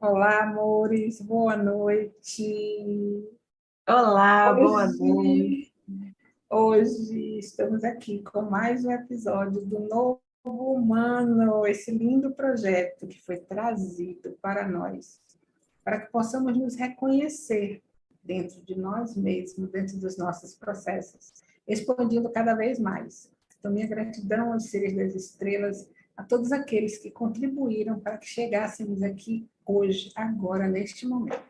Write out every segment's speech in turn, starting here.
Olá, amores, boa noite. Olá, hoje, boa noite. Hoje estamos aqui com mais um episódio do Novo Humano, esse lindo projeto que foi trazido para nós, para que possamos nos reconhecer dentro de nós mesmos, dentro dos nossos processos, expandindo cada vez mais. Então, minha gratidão aos seres das estrelas, a todos aqueles que contribuíram para que chegássemos aqui hoje, agora, neste momento.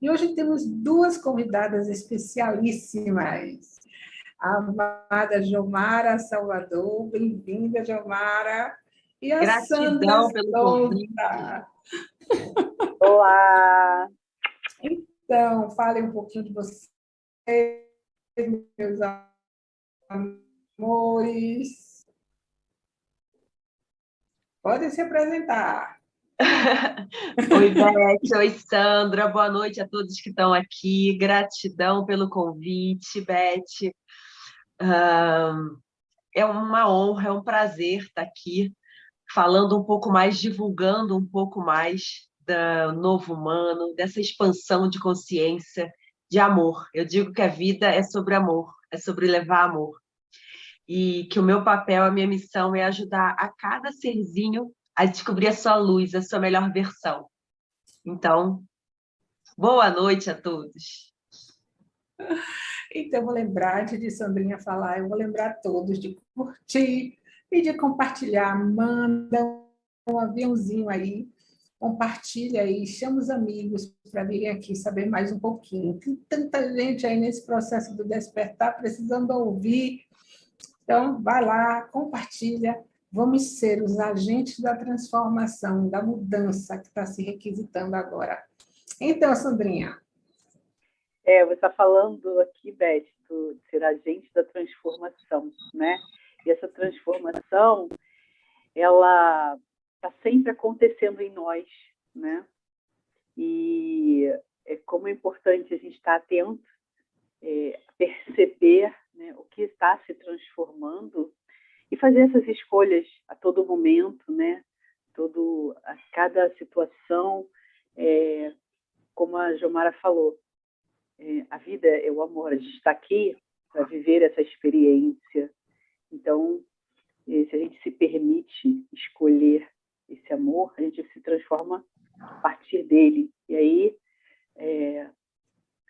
E hoje temos duas convidadas especialíssimas. A amada Jomara Salvador, bem-vinda, Jomara. E a Gratidão Sandra pelo convite. Olá! Então, fale um pouquinho de vocês, meus amores. Podem se apresentar. oi, Beth, oi, Sandra, boa noite a todos que estão aqui, gratidão pelo convite, Beth. é uma honra, é um prazer estar aqui falando um pouco mais, divulgando um pouco mais do novo humano, dessa expansão de consciência, de amor. Eu digo que a vida é sobre amor, é sobre levar amor. E que o meu papel, a minha missão é ajudar a cada serzinho a descobrir a sua luz, a sua melhor versão. Então, boa noite a todos. Então, vou lembrar, antes de Sandrinha falar, eu vou lembrar a todos de curtir e de compartilhar. Manda um aviãozinho aí, compartilha aí, chama os amigos para virem aqui saber mais um pouquinho. Tem tanta gente aí nesse processo do despertar precisando ouvir. Então, vai lá, compartilha, Vamos ser os agentes da transformação, da mudança que está se requisitando agora. Então, Sandrinha. É, você está falando aqui, Beth, de ser agente da transformação, né? E essa transformação, ela está sempre acontecendo em nós, né? E é como é importante a gente estar atento, é, perceber né, o que está se transformando e fazer essas escolhas a todo momento, né? Todo, a cada situação, é, como a Jomara falou, é, a vida é o amor, a gente está aqui para viver essa experiência. Então, é, se a gente se permite escolher esse amor, a gente se transforma a partir dele. E aí,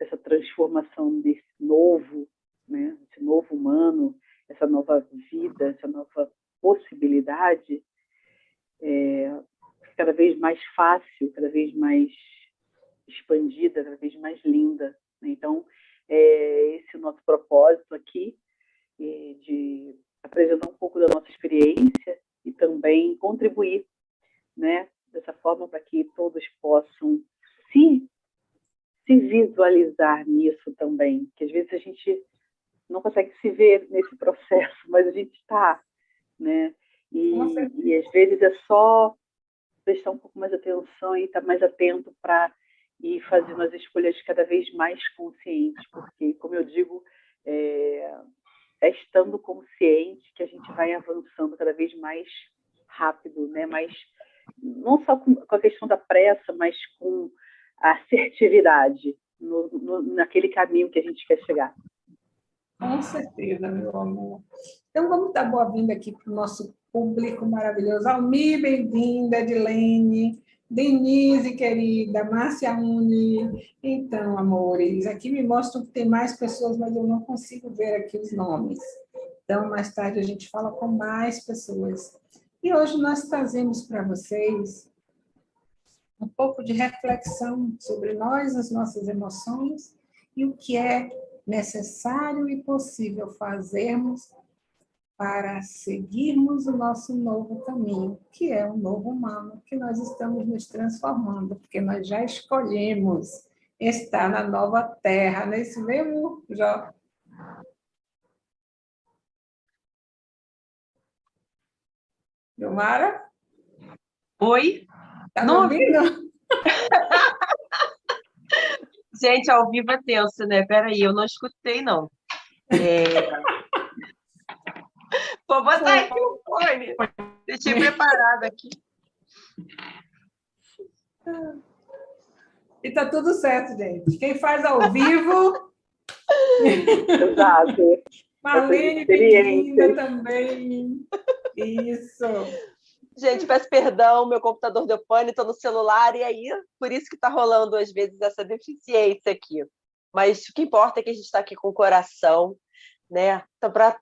essa transformação desse novo, né, esse novo humano, essa nova vida, essa nova possibilidade, é, cada vez mais fácil, cada vez mais expandida, cada vez mais linda. Né? Então, é esse é o nosso propósito aqui, de apresentar um pouco da nossa experiência e também contribuir, né, dessa forma para que todos possam se se visualizar nisso também, que às vezes a gente não consegue se ver nesse processo, mas a gente está, né? E, e, às vezes é só prestar um pouco mais atenção e estar tá mais atento para ir fazendo as escolhas cada vez mais conscientes, porque, como eu digo, é, é estando consciente que a gente vai avançando cada vez mais rápido, né? Mais não só com, com a questão da pressa, mas com a assertividade no, no, naquele caminho que a gente quer chegar. Com certeza, meu amor. Então, vamos dar boa-vinda aqui para o nosso público maravilhoso. Almi, bem-vinda, Edilene, Denise, querida, Márcia Uni. Então, amores, aqui me mostram que tem mais pessoas, mas eu não consigo ver aqui os nomes. Então, mais tarde a gente fala com mais pessoas. E hoje nós trazemos para vocês um pouco de reflexão sobre nós, as nossas emoções e o que é necessário e possível fazermos para seguirmos o nosso novo caminho, que é o novo humano, que nós estamos nos transformando, porque nós já escolhemos estar na nova terra, nesse mesmo Jó. Gilmara? Oi? Tá Não ouvindo? Gente, ao vivo é tenso, né? Peraí, eu não escutei, não. É... Vou botar aqui o fone. Deixei preparado aqui. E tá tudo certo, gente. Quem faz ao vivo... Exato. Marlene, bem-vinda também. Isso. Gente, peço perdão, meu computador deu pane, estou no celular, e aí, por isso que está rolando, às vezes, essa deficiência aqui. Mas o que importa é que a gente está aqui com o coração, né? Então, para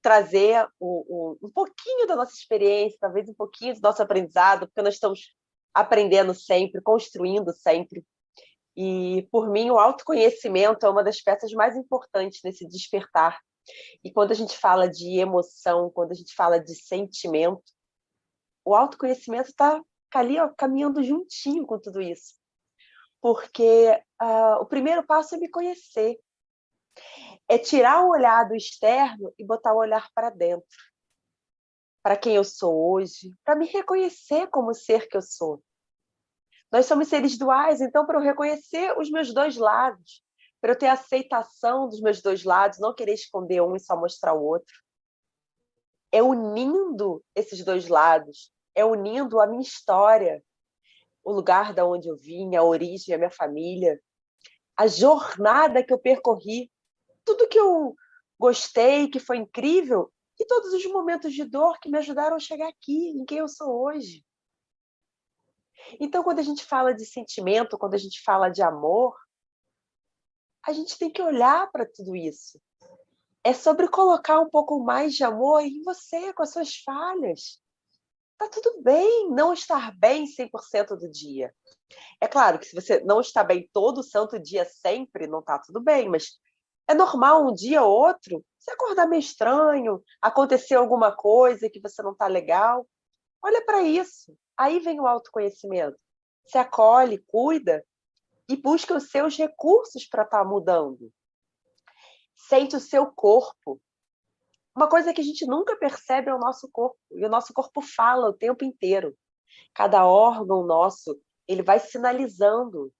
trazer um, pouquinho da nossa experiência, talvez um pouquinho do nosso aprendizado, porque nós estamos aprendendo sempre, construindo sempre. E, por mim, o autoconhecimento é uma das peças mais importantes nesse despertar. E quando a gente fala de emoção, quando a gente fala de sentimento, o autoconhecimento está ali ó, caminhando juntinho com tudo isso. Porque uh, o primeiro passo é me conhecer. É tirar o olhar do externo e botar o olhar para dentro. Para quem eu sou hoje, para me reconhecer como ser que eu sou. Nós somos seres duais, então, para eu reconhecer os meus dois lados, para eu ter aceitação dos meus dois lados, não querer esconder um e só mostrar o outro, é unindo esses dois lados, é unindo a minha história, o lugar da onde eu vim, a origem, a minha família, a jornada que eu percorri, tudo que eu gostei, que foi incrível, e todos os momentos de dor que me ajudaram a chegar aqui, em quem eu sou hoje. Então, quando a gente fala de sentimento, quando a gente fala de amor, a gente tem que olhar para tudo isso. É sobre colocar um pouco mais de amor em você, com as suas falhas. Tá tudo bem não estar bem 100% do dia. É claro que se você não está bem todo santo dia sempre, não está tudo bem, mas é normal um dia ou outro você acordar meio estranho, acontecer alguma coisa que você não está legal. Olha para isso. Aí vem o autoconhecimento. Se acolhe, cuida e busca os seus recursos para estar tá mudando. Sente o seu corpo. Uma coisa que a gente nunca percebe é o nosso corpo, e o nosso corpo fala o tempo inteiro. Cada órgão nosso, ele vai sinalizando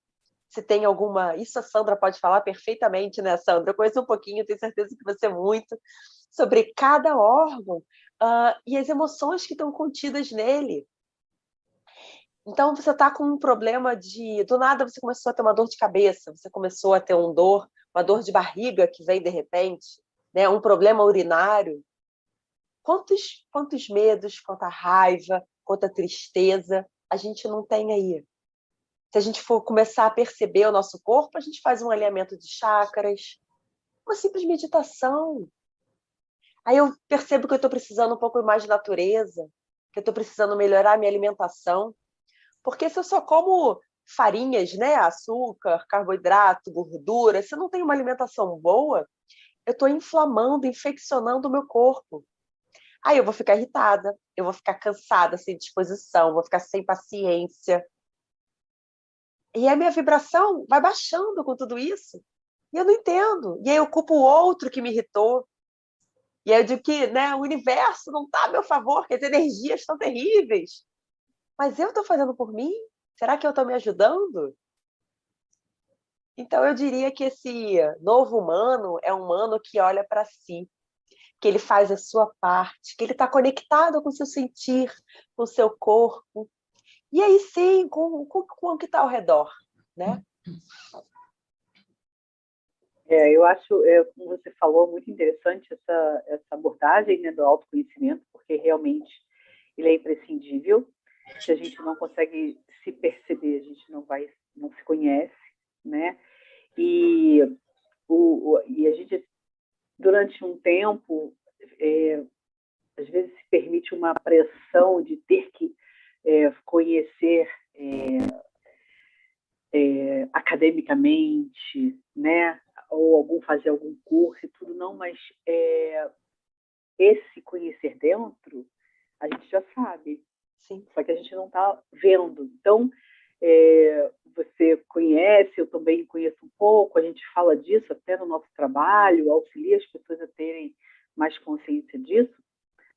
se tem alguma... Isso a Sandra pode falar perfeitamente, né, Sandra? Eu conheço um pouquinho, tenho certeza que você muito, sobre cada órgão uh, e as emoções que estão contidas nele. Então, você está com um problema de... Do nada, você começou a ter uma dor de cabeça, você começou a ter um dor, uma dor de barriga que vem de repente, né? um problema urinário. Quantos, quantos medos, quanta raiva, quanta tristeza a gente não tem aí? Se a gente for começar a perceber o nosso corpo, a gente faz um alinhamento de chakras, uma simples meditação. Aí eu percebo que eu estou precisando um pouco mais de natureza, que eu estou precisando melhorar a minha alimentação, porque se eu só como farinhas, né, açúcar, carboidrato, gordura, se eu não tenho uma alimentação boa, eu estou inflamando, infeccionando o meu corpo. Aí eu vou ficar irritada, eu vou ficar cansada, sem disposição, vou ficar sem paciência. E a minha vibração vai baixando com tudo isso. E eu não entendo. E aí eu culpo o outro que me irritou. E aí eu digo que né, o universo não está a meu favor, que as energias estão terríveis. Mas eu estou fazendo por mim? Será que eu estou me ajudando? Então, eu diria que esse novo humano é um humano que olha para si, que ele faz a sua parte, que ele está conectado com o seu sentir, com o seu corpo, e aí sim, com, com, com o que está ao redor. Né? É, eu acho, é, como você falou, muito interessante essa, essa abordagem né, do autoconhecimento, porque realmente ele é imprescindível se a gente não consegue se perceber, a gente não vai, não se conhece, né? E, o, o e a gente, durante um tempo, é, às vezes se permite uma pressão de ter que é, conhecer é, é, academicamente, né? Ou algum fazer algum curso e tudo, não, mas é, esse conhecer dentro, a gente já sabe, Sim. Só que a gente não está vendo. Então, é, você conhece, eu também conheço um pouco, a gente fala disso até no nosso trabalho, auxilia as pessoas a terem mais consciência disso,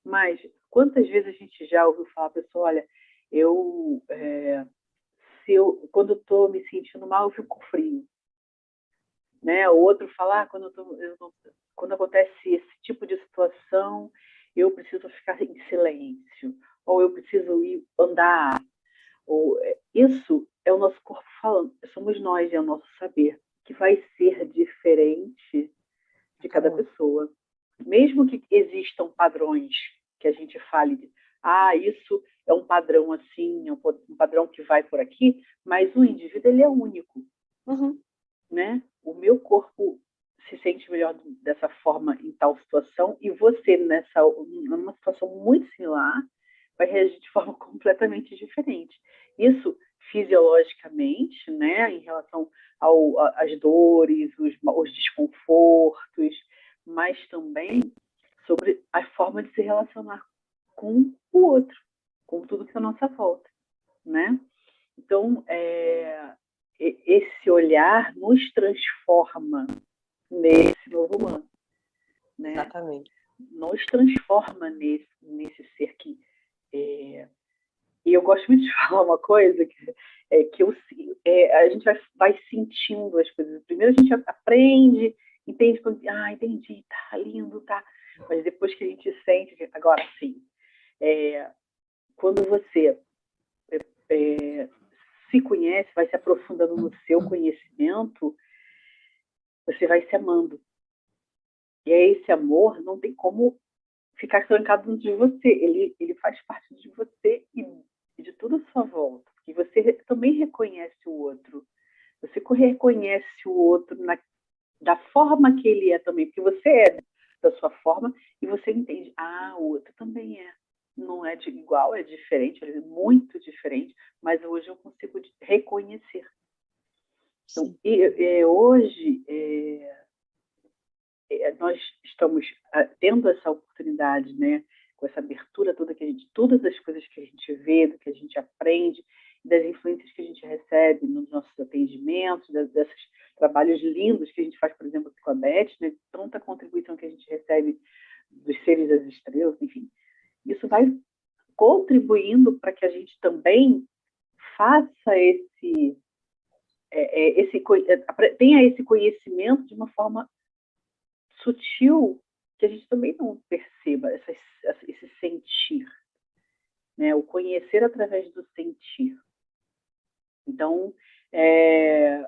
mas quantas vezes a gente já ouviu falar, pessoal, olha, eu, é, se eu quando estou me sentindo mal, eu fico frio. Né? O outro falar, ah, quando, eu tô, eu quando acontece esse tipo de situação, eu preciso ficar em silêncio ou eu preciso ir andar. Ou, é, isso é o nosso corpo falando, somos nós e é o nosso saber, que vai ser diferente de cada pessoa. Mesmo que existam padrões que a gente fale, de, ah, isso é um padrão assim, é um padrão que vai por aqui, mas o indivíduo ele é único. Uhum. Né? O meu corpo se sente melhor dessa forma em tal situação e você nessa numa situação muito similar vai reagir de forma completamente diferente. Isso fisiologicamente, né, em relação ao, às dores, os, os desconfortos, mas também sobre a forma de se relacionar com o outro, com tudo que está à nossa volta, né? Então, é, esse olhar nos transforma nesse novo humano, né? Exatamente. Nos transforma nesse, nesse ser que é, e eu gosto muito de falar uma coisa que, é, que eu, é, a gente vai, vai sentindo as coisas. Primeiro a gente aprende, entende, ah, entendi, tá lindo, tá. Mas depois que a gente sente, agora sim, é, quando você é, é, se conhece, vai se aprofundando no seu conhecimento, você vai se amando. E aí esse amor não tem como ficar trancado de você. Ele, ele faz parte de você e de toda a sua volta. E você também reconhece o outro. Você reconhece o outro na, da forma que ele é também, porque você é da sua forma e você entende, ah, o outro também é. Não é de igual, é diferente, é muito diferente, mas hoje eu consigo reconhecer. Então, e, e, hoje, é, é, nós estamos ah, tendo essa oportunidade, né, com essa abertura toda que a gente, todas as coisas que a gente vê, do que a gente aprende, das influências que a gente recebe nos nossos atendimentos, desses trabalhos lindos que a gente faz, por exemplo, com a Beth, né, tanta contribuição que a gente recebe dos seres das estrelas, enfim, isso vai contribuindo para que a gente também faça esse, é, é, esse tenha esse conhecimento de uma forma sutil que a gente também não perceba essa, esse sentir, né? o conhecer através do sentir. Então, é,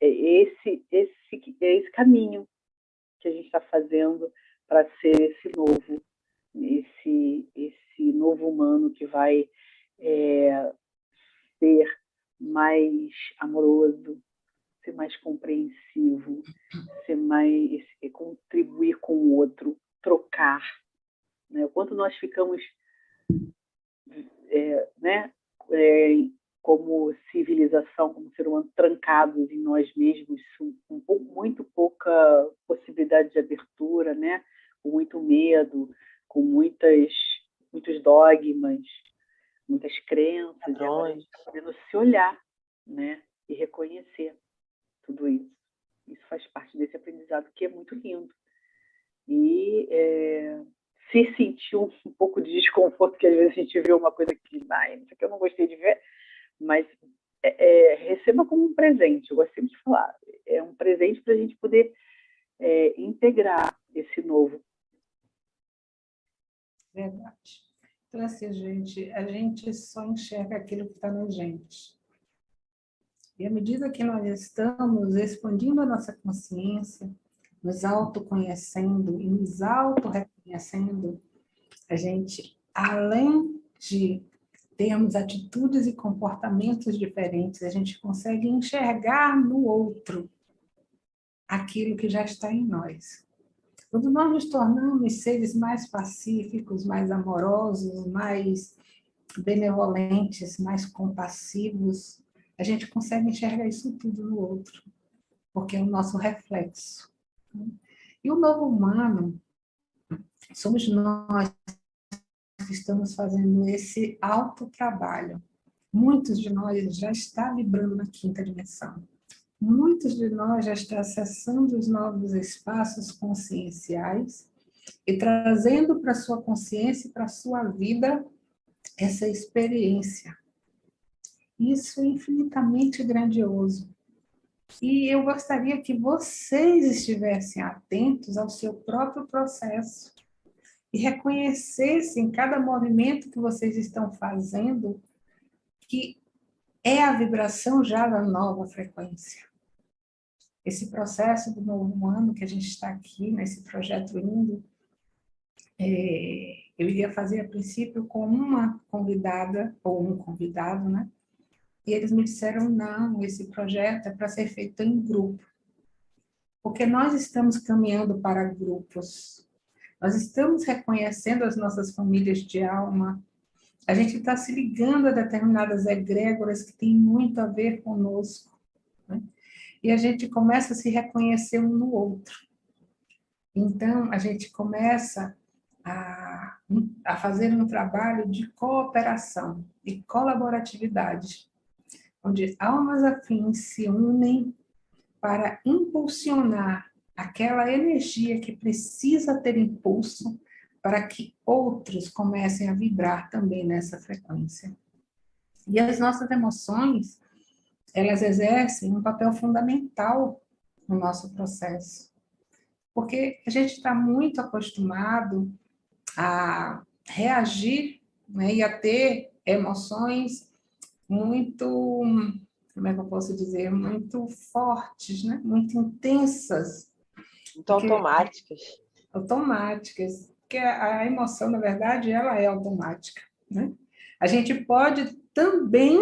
é esse, esse, é esse caminho que a gente está fazendo para ser esse novo, esse, esse novo humano que vai é, ser mais amoroso, ser mais compreensivo, ser mais contribuir com o outro, trocar, né? O quanto nós ficamos, é, né? É, como civilização, como ser humano, trancados em nós mesmos, com muito pouca possibilidade de abertura, né? Com muito medo, com muitas muitos dogmas, muitas crenças, agora a gente está podendo se olhar, né? E reconhecer tudo isso. Isso faz parte desse aprendizado que é muito lindo. E é, se sentir um, um, pouco de desconforto, que às vezes a gente vê uma coisa que, ah, isso aqui eu não gostei de ver, mas é, é, receba como um presente. Eu gosto sempre de falar. É um presente para a gente poder é, integrar esse novo. Verdade. Então, assim, gente, a gente só enxerga aquilo que está na gente. E à medida que nós estamos expandindo a nossa consciência, nos autoconhecendo e nos auto-reconhecendo, a gente, além de termos atitudes e comportamentos diferentes, a gente consegue enxergar no outro aquilo que já está em nós. Quando nós nos tornamos seres mais pacíficos, mais amorosos, mais benevolentes, mais compassivos, a gente consegue enxergar isso tudo no outro, porque é o nosso reflexo. E o novo humano, somos nós que estamos fazendo esse autotrabalho. Muitos de nós já estão vibrando na quinta dimensão. Muitos de nós já estão acessando os novos espaços conscienciais e trazendo para sua consciência e para sua vida essa experiência isso infinitamente grandioso. E eu gostaria que vocês estivessem atentos ao seu próprio processo e reconhecessem cada movimento que vocês estão fazendo que é a vibração já da nova frequência. Esse processo do novo ano que a gente está aqui, nesse projeto lindo, é, eu iria fazer a princípio com uma convidada, ou um convidado, né? E eles me disseram, não, esse projeto é para ser feito em grupo. Porque nós estamos caminhando para grupos. Nós estamos reconhecendo as nossas famílias de alma. A gente está se ligando a determinadas egrégoras que têm muito a ver conosco. Né? E a gente começa a se reconhecer um no outro. Então, a gente começa a, a fazer um trabalho de cooperação e colaboratividade, onde almas afins se unem para impulsionar aquela energia que precisa ter impulso para que outros comecem a vibrar também nessa frequência. E as nossas emoções, elas exercem um papel fundamental no nosso processo. Porque a gente está muito acostumado a reagir né, e a ter emoções muito, como é que eu posso dizer, muito fortes, né? muito intensas. Muito automáticas. Automáticas. Porque a emoção, na verdade, ela é automática. Né? A gente pode também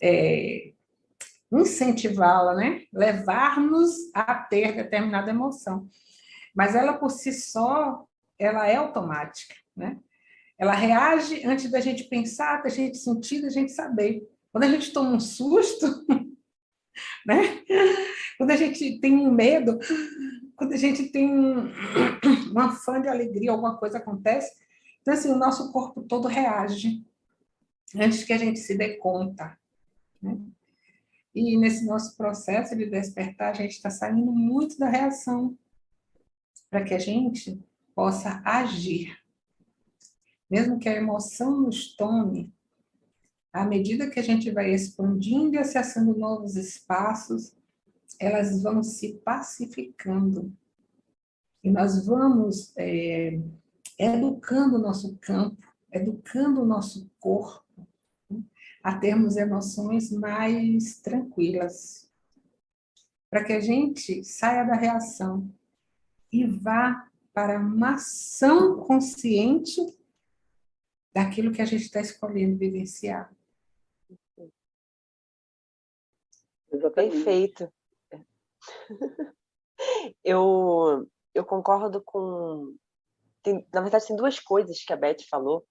é, incentivá-la, né? levar-nos a ter determinada emoção. Mas ela, por si só, ela é automática, né? Ela reage antes da gente pensar, da gente sentir, da gente saber. Quando a gente toma um susto, né? Quando a gente tem um medo, quando a gente tem um, uma fã de alegria, alguma coisa acontece, então assim, o nosso corpo todo reage antes que a gente se dê conta. Né? E nesse nosso processo de despertar, a gente está saindo muito da reação, para que a gente possa agir. Mesmo que a emoção nos tome, à medida que a gente vai expandindo e acessando novos espaços, elas vão se pacificando. E nós vamos é, educando o nosso campo, educando o nosso corpo, a termos emoções mais tranquilas. Para que a gente saia da reação e vá para uma ação consciente daquilo que a gente está escolhendo vivenciar. Perfeito. Eu, eu concordo com... Tem, na verdade, tem duas coisas que a Beth falou,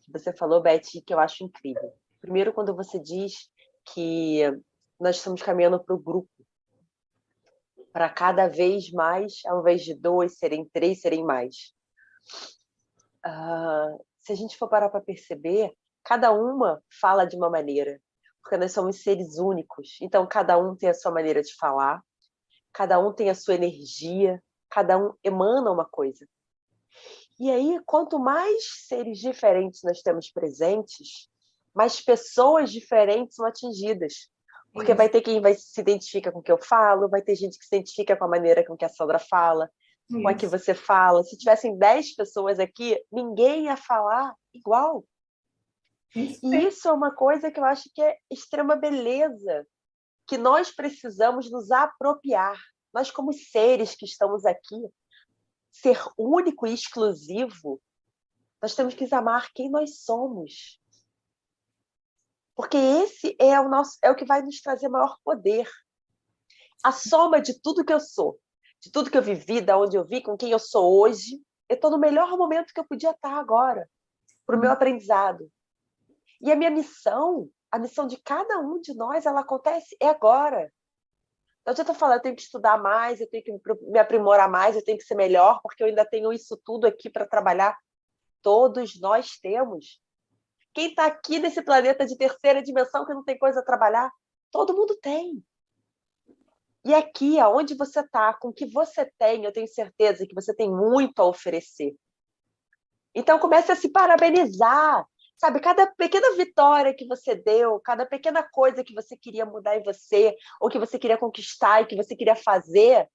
que você falou, Beth, que eu acho incrível. Primeiro, quando você diz que nós estamos caminhando para o grupo, para cada vez mais, ao invés de dois, serem três, serem mais. Uh, se a gente for parar para perceber, cada uma fala de uma maneira, porque nós somos seres únicos. Então, cada um tem a sua maneira de falar, cada um tem a sua energia, cada um emana uma coisa. E aí, quanto mais seres diferentes nós temos presentes, mais pessoas diferentes são atingidas. Porque vai ter quem vai se identifica com o que eu falo, vai ter gente que se identifica com a maneira com que a Sandra fala, Isso. com a que você fala. Se tivessem 10 pessoas aqui, ninguém ia falar igual. Isso. E isso é uma coisa que eu acho que é extrema beleza, que nós precisamos nos apropriar. Nós, como seres que estamos aqui, ser único e exclusivo, nós temos que amar quem nós somos. Porque esse é o, nosso, é o que vai nos trazer maior poder. A soma de tudo que eu sou, de tudo que eu vivi, da onde eu vi, com quem eu sou hoje, eu estou no melhor momento que eu podia estar agora, para o meu aprendizado. E a minha missão, a missão de cada um de nós, ela acontece é agora. Não adianta falar, eu tenho que estudar mais, eu tenho que me aprimorar mais, eu tenho que ser melhor, porque eu ainda tenho isso tudo aqui para trabalhar. Todos nós temos. Quem está aqui nesse planeta de terceira dimensão que não tem coisa a trabalhar? Todo mundo tem. E aqui, aonde você está, com o que você tem, eu tenho certeza que você tem muito a oferecer. Então, comece a se parabenizar. Sabe, cada pequena vitória que você deu, cada pequena coisa que você queria mudar em você, ou que você queria conquistar e que você queria fazer,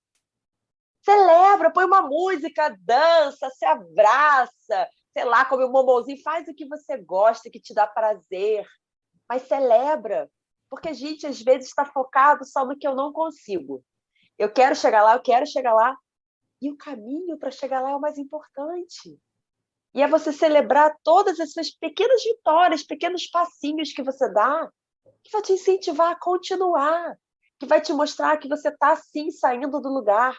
celebra, põe uma música, dança, se abraça, sei lá, come um bombonzinho, faz o que você gosta, que te dá prazer. mas celebra, porque a gente às vezes está focado só no que eu não consigo. Eu quero chegar lá, eu quero chegar lá, e o caminho para chegar lá é o mais importante. E é você celebrar todas essas pequenas vitórias, pequenos passinhos que você dá, que vai te incentivar a continuar, que vai te mostrar que você está, sim, saindo do lugar.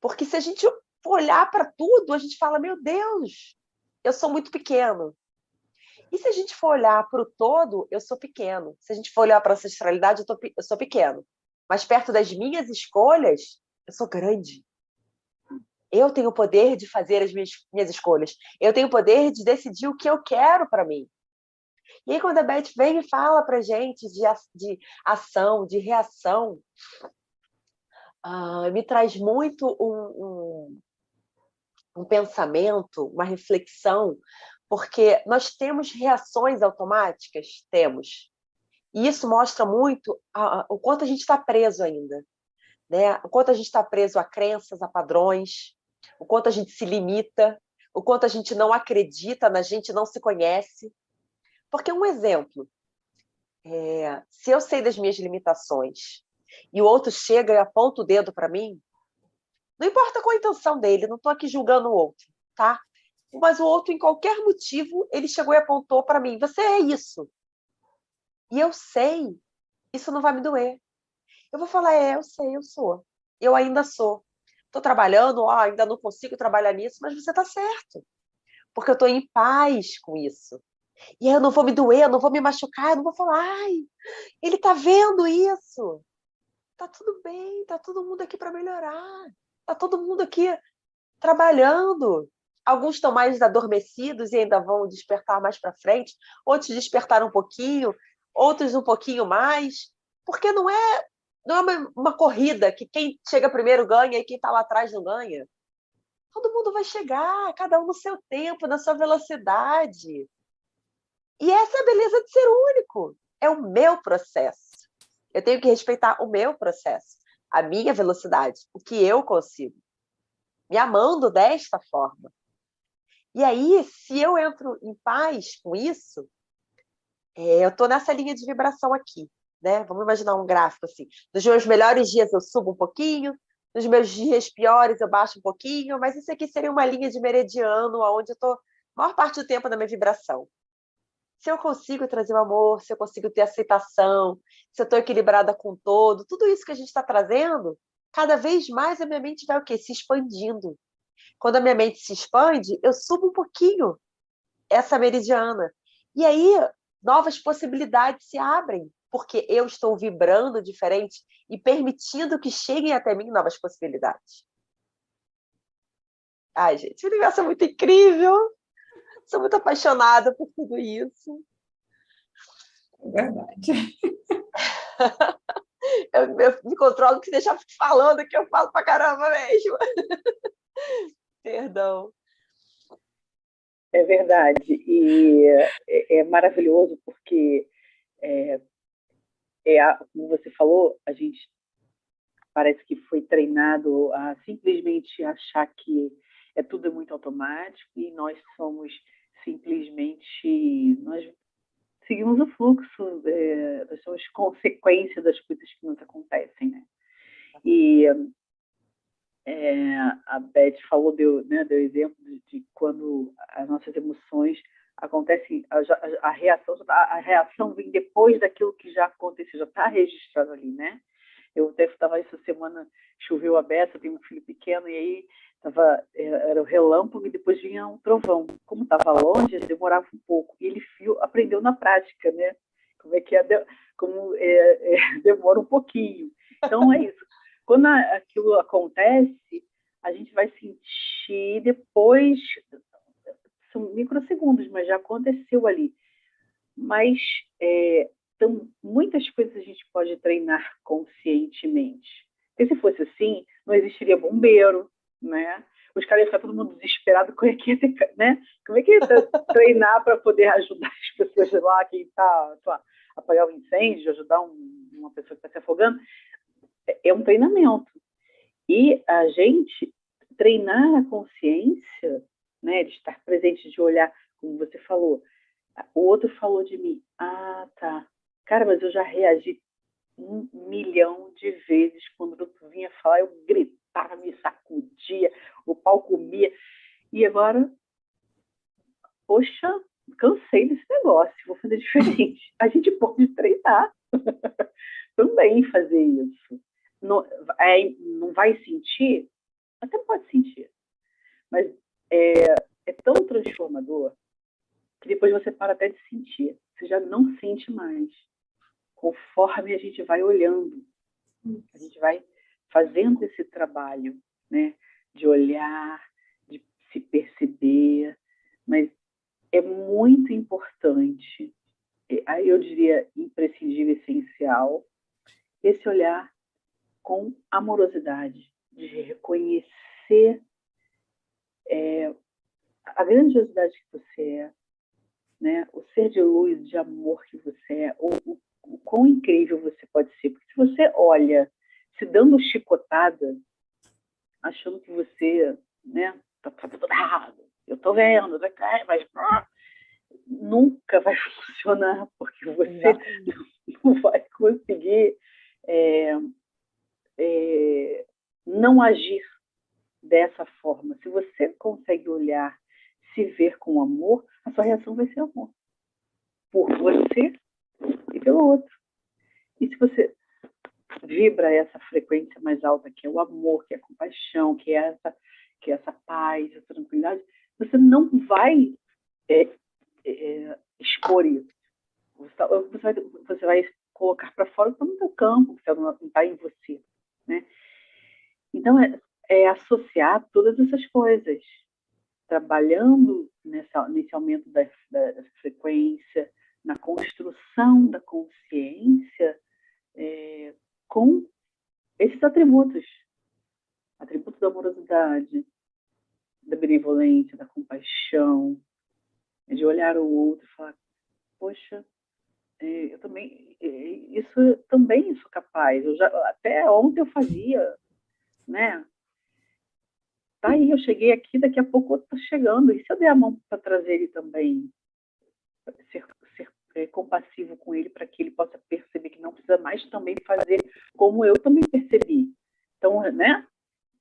Porque se a gente olhar para tudo, a gente fala, meu Deus, eu sou muito pequeno. E se a gente for olhar para o todo, eu sou pequeno. Se a gente for olhar para a ancestralidade, eu, tô, eu sou pequeno. Mas perto das minhas escolhas, eu sou grande. Eu tenho o poder de fazer as minhas, minhas escolhas. Eu tenho o poder de decidir o que eu quero para mim. E aí, quando a Beth vem e fala para gente de, de ação, de reação, uh, me traz muito um, um, um pensamento, uma reflexão, porque nós temos reações automáticas? Temos. E isso mostra muito a, a, o quanto a gente está preso ainda. Né? O quanto a gente está preso a crenças, a padrões, o quanto a gente se limita, o quanto a gente não acredita na gente, não se conhece. Porque um exemplo, é, se eu sei das minhas limitações e o outro chega e aponta o dedo para mim, não importa qual a intenção dele, não estou aqui julgando o outro, tá? Mas o outro, em qualquer motivo, ele chegou e apontou para mim, você é isso. E eu sei, isso não vai me doer. Eu vou falar, é, eu sei, eu sou. Eu ainda sou. Estou trabalhando, ó, ainda não consigo trabalhar nisso, mas você está certo. Porque eu estou em paz com isso. E eu não vou me doer, eu não vou me machucar, eu não vou falar, ai, ele está vendo isso. Tá tudo bem, tá todo mundo aqui para melhorar. Tá todo mundo aqui trabalhando. Alguns estão mais adormecidos e ainda vão despertar mais para frente, outros despertaram um pouquinho, outros um pouquinho mais, porque não é não é uma, uma corrida que quem chega primeiro ganha e quem está lá atrás não ganha. Todo mundo vai chegar, cada um no seu tempo, na sua velocidade. E essa é a beleza de ser único. É o meu processo. Eu tenho que respeitar o meu processo a minha velocidade, o que eu consigo, me amando desta forma. E aí, se eu entro em paz com isso, é, eu estou nessa linha de vibração aqui. Né? Vamos imaginar um gráfico assim. Nos meus melhores dias eu subo um pouquinho, nos meus dias piores eu baixo um pouquinho, mas isso aqui seria uma linha de meridiano, onde eu estou a maior parte do tempo na minha vibração se eu consigo trazer o amor, se eu consigo ter aceitação, se eu estou equilibrada com todo, tudo isso que a gente está trazendo, cada vez mais a minha mente vai o quê? Se expandindo. Quando a minha mente se expande, eu subo um pouquinho essa meridiana. E aí, novas possibilidades se abrem, porque eu estou vibrando diferente e permitindo que cheguem até mim novas possibilidades. Ai, gente, o universo é muito incrível. Sou muito apaixonada por tudo isso. É verdade. eu, eu, me controlo que deixar falando que eu falo pra caramba mesmo. Perdão. É verdade. E é, é maravilhoso porque, é, é a, como você falou, a gente parece que foi treinado a simplesmente achar que é tudo muito automático e nós somos simplesmente nós seguimos o fluxo, é, nós somos consequência das coisas que nos acontecem, né? E é, a Beth falou, deu, né, deu exemplo de, de quando as nossas emoções acontecem, a, a, a reação a, a, reação vem depois daquilo que já aconteceu, já está registrado ali, né? Eu até estava essa semana, choveu a beça, tenho um filho pequeno, e aí tava, é, era o relâmpago e depois vinha um trovão. Como estava longe, demorava um pouco. E ele fio, aprendeu na prática, né? Como é que é, como é, é, demora um pouquinho. Então é isso. Quando aquilo acontece, a gente vai sentir depois, são microsegundos, mas já aconteceu ali. Mas é, então, muitas coisas a gente pode treinar conscientemente. Porque se fosse assim, não existiria bombeiro, né? Os caras iam ficar todo mundo desesperado, como é que ia ter, né? Como é que ia treinar para poder ajudar as pessoas lá, quem está, apagar o um incêndio, ajudar um, uma pessoa que está se afogando? É, é um treinamento. E a gente treinar a consciência, né, de estar presente, de olhar, como você falou, O outro falou de mim. Ah, tá. Cara, mas eu já reagi um milhão de vezes quando outro vinha falar, eu gritava, me sacudia, o pau comia. E agora, poxa, cansei desse negócio, vou fazer diferente. A gente pode treinar também fazer isso. Não, é, não vai sentir? Até pode sentir. Mas é, é tão transformador que depois você para até de sentir. Você já não sente mais. Conforme a gente vai olhando, a gente vai fazendo esse trabalho, né? De olhar, de se perceber, mas é muito importante, eu diria imprescindível, essencial, esse olhar com amorosidade, de reconhecer é, a grandiosidade que você é, né? o ser de luz, de amor que você é, o, o, o quão incrível você pode ser. Porque se você olha se dando chicotada, achando que você né, tá, tá tudo errado, eu tô vendo, mas nunca vai funcionar, porque você não vai conseguir é, é, não agir dessa forma. Se você consegue olhar, se ver com amor, a sua reação vai ser amor. Por você e pelo outro. E se você vibra essa frequência mais alta, que é o amor, que é a compaixão, que é essa, que é essa paz, essa tranquilidade, você não vai é, é, expor isso. Você, tá, vai, você vai colocar para fora, está no seu campo, você não está em você. Né? Então, é, é associar todas essas coisas, trabalhando nessa, nesse aumento da, da frequência, na construção da consciência é, com esses atributos. Atributos da amorosidade, da benevolência, da compaixão, de olhar o outro e falar, poxa, é, eu também, é, isso também sou capaz. Eu já, até ontem eu fazia, né? Tá aí, eu cheguei aqui, daqui a pouco eu tô chegando. E se eu der a mão para trazer ele também? Ser é, compassivo com ele para que ele possa perceber que não precisa mais também fazer como eu também percebi. Então, né?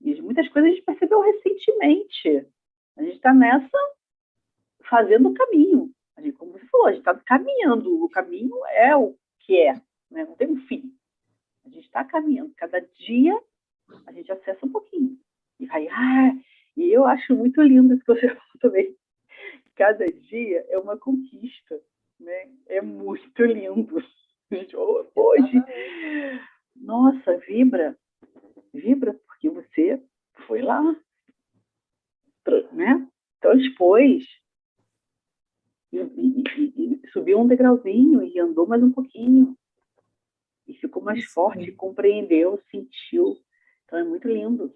E muitas coisas a gente percebeu recentemente. A gente está nessa fazendo o caminho. A gente, como você falou, a gente está caminhando. O caminho é o que é, né? não tem um fim. A gente está caminhando. Cada dia a gente acessa um pouquinho. E vai, ah, e eu acho muito lindo isso que você falou também. Cada dia é uma conquista, né? É muito lindo. Hoje, nossa, vibra, vibra porque você foi lá, né? Transpôs e, e, e, subiu um degrauzinho e andou mais um pouquinho. E ficou mais forte, compreendeu, sentiu. Então é muito lindo.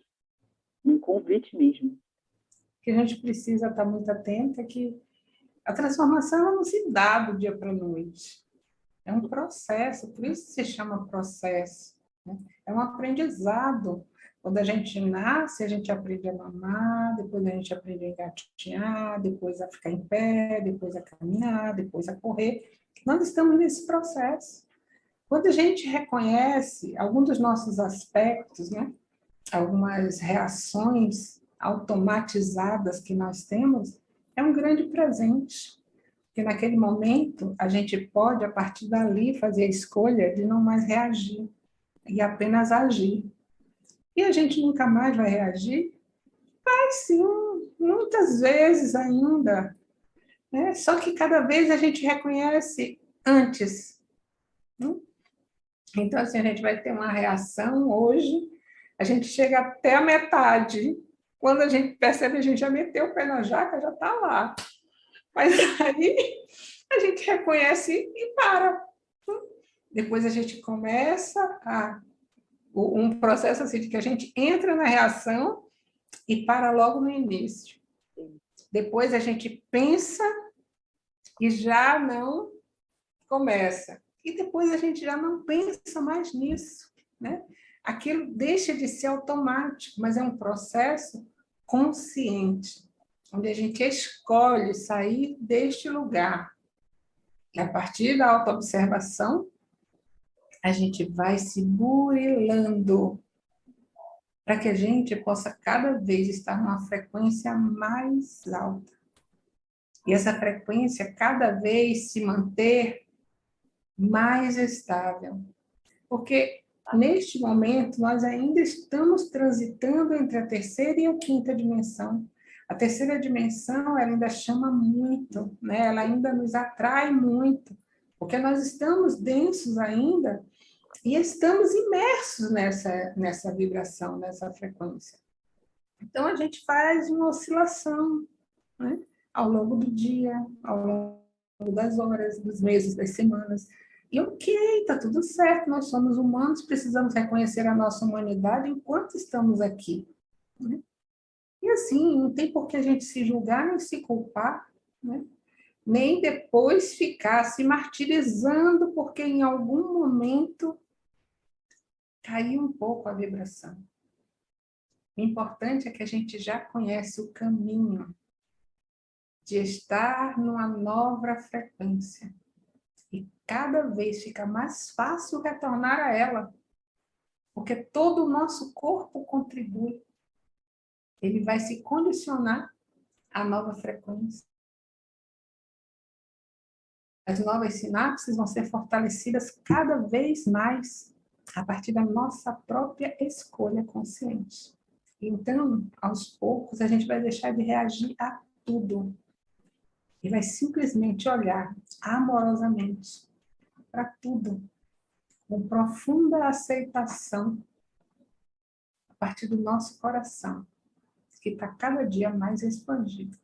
Um convite mesmo. O que a gente precisa estar muito atento é que a transformação não se dá do dia para a noite. É um processo, por isso se chama processo. Né? É um aprendizado. Quando a gente nasce, a gente aprende a mamar, depois a gente aprende a engatinhar, depois a ficar em pé, depois a caminhar, depois a correr. Nós estamos nesse processo. Quando a gente reconhece algum dos nossos aspectos, né, algumas reações automatizadas que nós temos, é um grande presente. Porque naquele momento a gente pode, a partir dali, fazer a escolha de não mais reagir e apenas agir. E a gente nunca mais vai reagir? Vai sim, muitas vezes ainda. Né? Só que cada vez a gente reconhece antes. Né? Então, assim, a gente vai ter uma reação hoje, a gente chega até a metade. Quando a gente percebe, a gente já meteu o pé na jaca, já está lá. Mas aí a gente reconhece e para. Depois a gente começa a um processo assim de que a gente entra na reação e para logo no início. Depois a gente pensa e já não começa. E depois a gente já não pensa mais nisso. Né? Aquilo deixa de ser automático, mas é um processo consciente, onde a gente escolhe sair deste lugar E a partir da autoobservação, a gente vai se burilando para que a gente possa cada vez estar numa frequência mais alta. E essa frequência cada vez se manter mais estável. Porque neste momento nós ainda estamos transitando entre a terceira e a quinta dimensão. A terceira dimensão ela ainda chama muito, né? ela ainda nos atrai muito, porque nós estamos densos ainda e estamos imersos nessa, nessa vibração, nessa frequência. Então, a gente faz uma oscilação né? ao longo do dia, ao longo das horas, dos meses, das semanas. E ok, está tudo certo, nós somos humanos, precisamos reconhecer a nossa humanidade enquanto estamos aqui. Né? E assim, não tem por que a gente se julgar nem se culpar, né? nem depois ficar se martirizando porque em algum momento caiu um pouco a vibração. O importante é que a gente já conhece o caminho de estar numa nova frequência. E cada vez fica mais fácil retornar a ela, porque todo o nosso corpo contribui. Ele vai se condicionar à nova frequência. As novas sinapses vão ser fortalecidas cada vez mais a partir da nossa própria escolha consciente. Então, aos poucos, a gente vai deixar de reagir a tudo e vai simplesmente olhar amorosamente para tudo, com profunda aceitação a partir do nosso coração, que está cada dia mais expandido.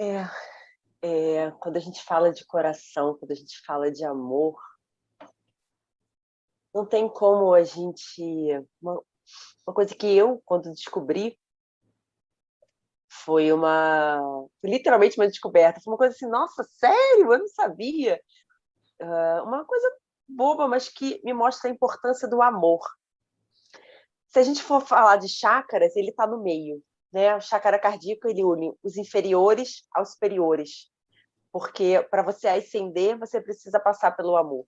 É, é, quando a gente fala de coração, quando a gente fala de amor, não tem como a gente... Uma, uma coisa que eu, quando descobri, foi uma... Literalmente uma descoberta. Foi uma coisa assim, nossa, sério? Eu não sabia. Uh, uma coisa boba, mas que me mostra a importância do amor. Se a gente for falar de chácaras, ele está no meio. Né? O chácara cardíaco ele une os inferiores aos superiores, porque para você ascender, você precisa passar pelo amor.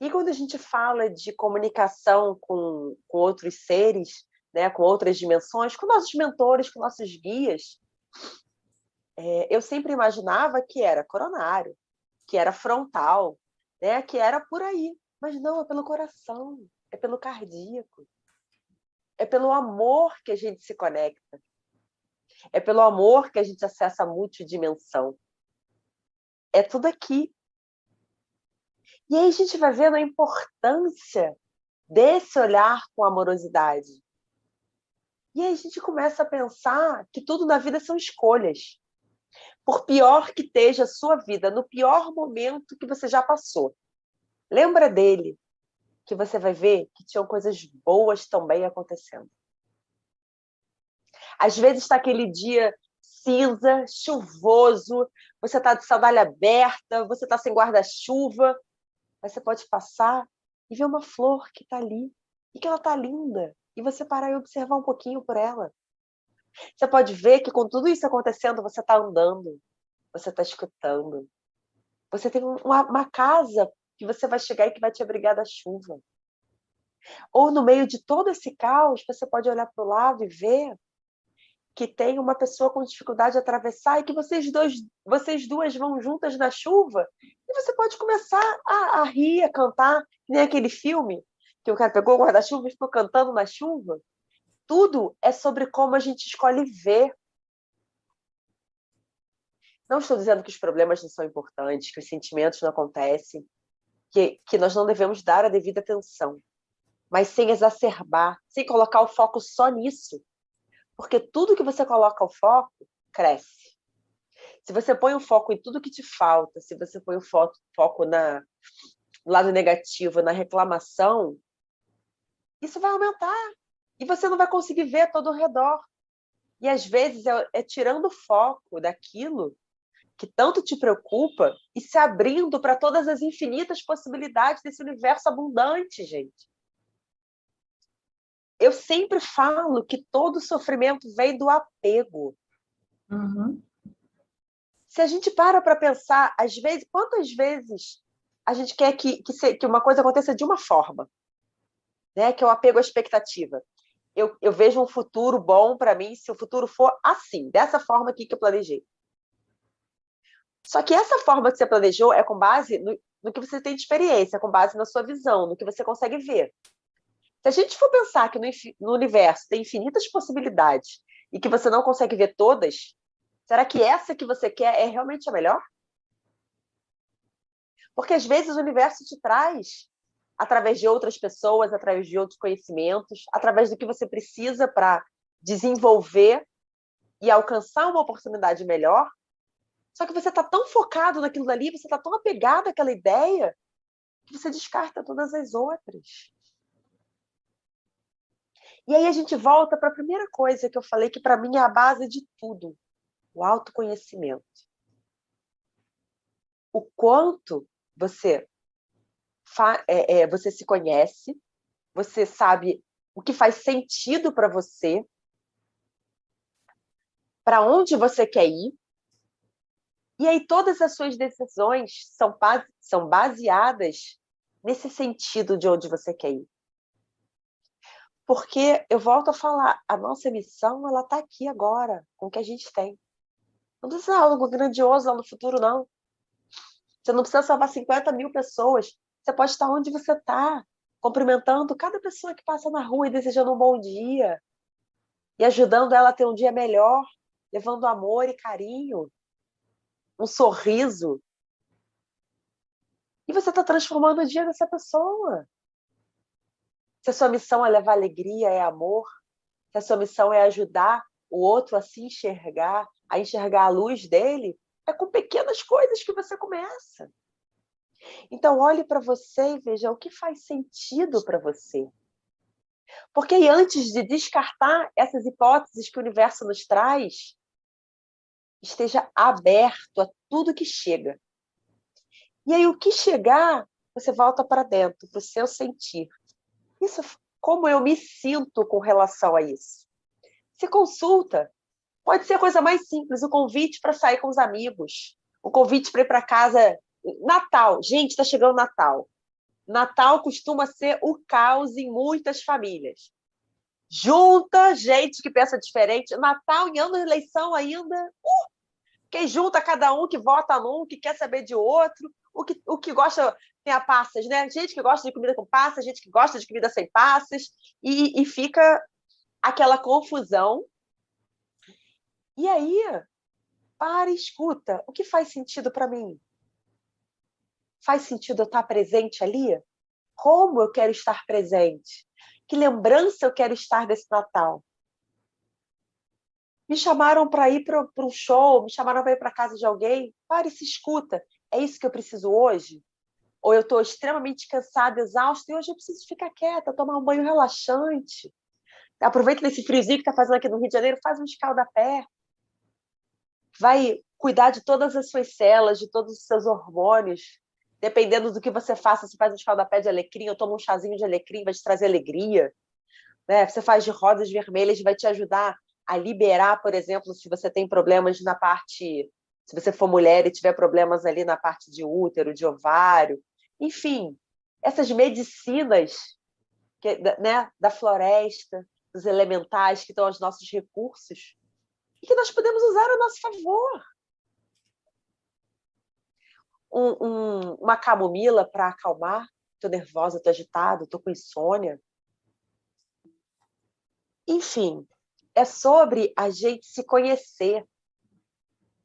E quando a gente fala de comunicação com, com outros seres, né, com outras dimensões, com nossos mentores, com nossos guias, é, eu sempre imaginava que era coronário, que era frontal, né, que era por aí. Mas não, é pelo coração, é pelo cardíaco. É pelo amor que a gente se conecta. É pelo amor que a gente acessa a multidimensão. É tudo aqui. E aí a gente vai vendo a importância desse olhar com amorosidade. E aí a gente começa a pensar que tudo na vida são escolhas. Por pior que esteja a sua vida, no pior momento que você já passou, lembra dele, que você vai ver que tinham coisas boas também acontecendo. Às vezes está aquele dia cinza, chuvoso, você está de sandália aberta, você está sem guarda-chuva, mas você pode passar e ver uma flor que está ali, e que ela está linda, e você parar e observar um pouquinho por ela. Você pode ver que com tudo isso acontecendo, você está andando, você está escutando. Você tem uma, uma casa que você vai chegar e que vai te abrigar da chuva. Ou no meio de todo esse caos, você pode olhar para o lado e ver que tem uma pessoa com dificuldade de atravessar e que vocês, dois, vocês duas vão juntas na chuva e você pode começar a, a rir, a cantar, que nem aquele filme que o cara pegou o guarda-chuva e ficou cantando na chuva. Tudo é sobre como a gente escolhe ver. Não estou dizendo que os problemas não são importantes, que os sentimentos não acontecem, que, que nós não devemos dar a devida atenção, mas sem exacerbar, sem colocar o foco só nisso, porque tudo que você coloca o foco, cresce. Se você põe o foco em tudo que te falta, se você põe o foco, foco na, no lado negativo, na reclamação, isso vai aumentar. E você não vai conseguir ver todo o redor. E às vezes é, é tirando o foco daquilo que tanto te preocupa e se abrindo para todas as infinitas possibilidades desse universo abundante, gente eu sempre falo que todo sofrimento vem do apego. Uhum. se a gente para para pensar, às vezes, quantas vezes a gente quer que, que, se, que uma coisa aconteça de uma forma, né? que é o apego à expectativa. Eu, eu vejo um futuro bom para mim se o futuro for assim, dessa forma aqui que eu planejei. Só que essa forma que você planejou é com base no, no que você tem de experiência, com base na sua visão, no que você consegue ver. Se a gente for pensar que no, no universo tem infinitas possibilidades e que você não consegue ver todas, será que essa que você quer é realmente a melhor? Porque às vezes o universo te traz através de outras pessoas, através de outros conhecimentos, através do que você precisa para desenvolver e alcançar uma oportunidade melhor. Só que você está tão focado naquilo dali, você está tão apegado àquela ideia, que você descarta todas as outras. E aí a gente volta para a primeira coisa que eu falei, que para mim é a base de tudo, o autoconhecimento. O quanto você, é, é, você se conhece, você sabe o que faz sentido para você, para onde você quer ir, e aí todas as suas decisões são, são baseadas nesse sentido de onde você quer ir. Porque, eu volto a falar, a nossa missão ela está aqui agora, com o que a gente tem. Não precisa algo grandioso lá no futuro, não. Você não precisa salvar 50 mil pessoas. Você pode estar onde você está, cumprimentando cada pessoa que passa na rua e desejando um bom dia. E ajudando ela a ter um dia melhor, levando amor e carinho, um sorriso. E você está transformando o dia dessa pessoa. Se a sua missão é levar alegria, é amor, se a sua missão é ajudar o outro a se enxergar, a enxergar a luz dele, é com pequenas coisas que você começa. Então, olhe para você e veja o que faz sentido para você. Porque antes de descartar essas hipóteses que o universo nos traz, esteja aberto a tudo que chega. E aí, o que chegar, você volta para dentro, para o seu sentir. Isso, como eu me sinto com relação a isso? Se consulta, Pode ser a coisa mais simples, o convite para sair com os amigos, o convite para ir para casa. Natal, gente, está chegando Natal. Natal costuma ser o caos em muitas famílias. Junta gente que pensa diferente. Natal em ano de eleição ainda. Uh, quem junta cada um que vota num, que quer saber de outro, o que, o que gosta tem a passas, né? Gente que gosta de comida com passas, gente que gosta de comida sem passas, e, e fica aquela confusão e aí, para e escuta. O que faz sentido para mim? Faz sentido eu estar presente ali? Como eu quero estar presente? Que lembrança eu quero estar desse Natal? Me chamaram para ir para um show, me chamaram para ir para casa de alguém. Pare e se escuta. É isso que eu preciso hoje? Ou eu estou extremamente cansada, exausta, e hoje eu preciso ficar quieta, tomar um banho relaxante. Aproveita nesse friozinho que está fazendo aqui no Rio de Janeiro, faz um escaldapé vai cuidar de todas as suas células, de todos os seus hormônios. Dependendo do que você faça, você faz um escaldapé de alecrim, ou toma um chazinho de alecrim, vai te trazer alegria. Né? Você faz de rosas vermelhas, vai te ajudar a liberar, por exemplo, se você tem problemas na parte... Se você for mulher e tiver problemas ali na parte de útero, de ovário, enfim, essas medicinas que, né, da floresta, dos elementais que estão aos nossos recursos, e que nós podemos usar a nosso favor. Um, um, uma camomila para acalmar, estou nervosa, estou agitada, estou com insônia. Enfim, é sobre a gente se conhecer.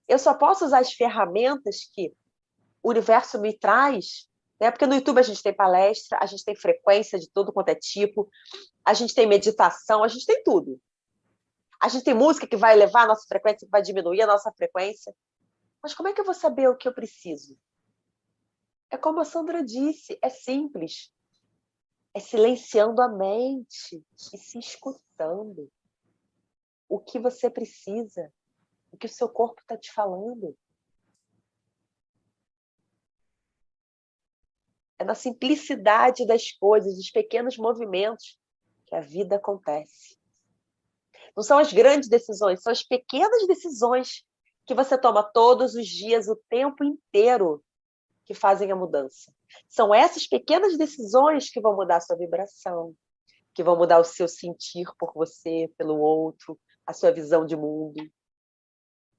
Eu só posso usar as ferramentas que o universo me traz, né? porque no YouTube a gente tem palestra, a gente tem frequência de todo quanto é tipo, a gente tem meditação, a gente tem tudo. A gente tem música que vai elevar a nossa frequência, que vai diminuir a nossa frequência. Mas como é que eu vou saber o que eu preciso? É como a Sandra disse, é simples. É silenciando a mente e se escutando. O que você precisa, o que o seu corpo está te falando. É na simplicidade das coisas, dos pequenos movimentos, que a vida acontece. Não são as grandes decisões, são as pequenas decisões que você toma todos os dias, o tempo inteiro, que fazem a mudança. São essas pequenas decisões que vão mudar a sua vibração, que vão mudar o seu sentir por você, pelo outro, a sua visão de mundo.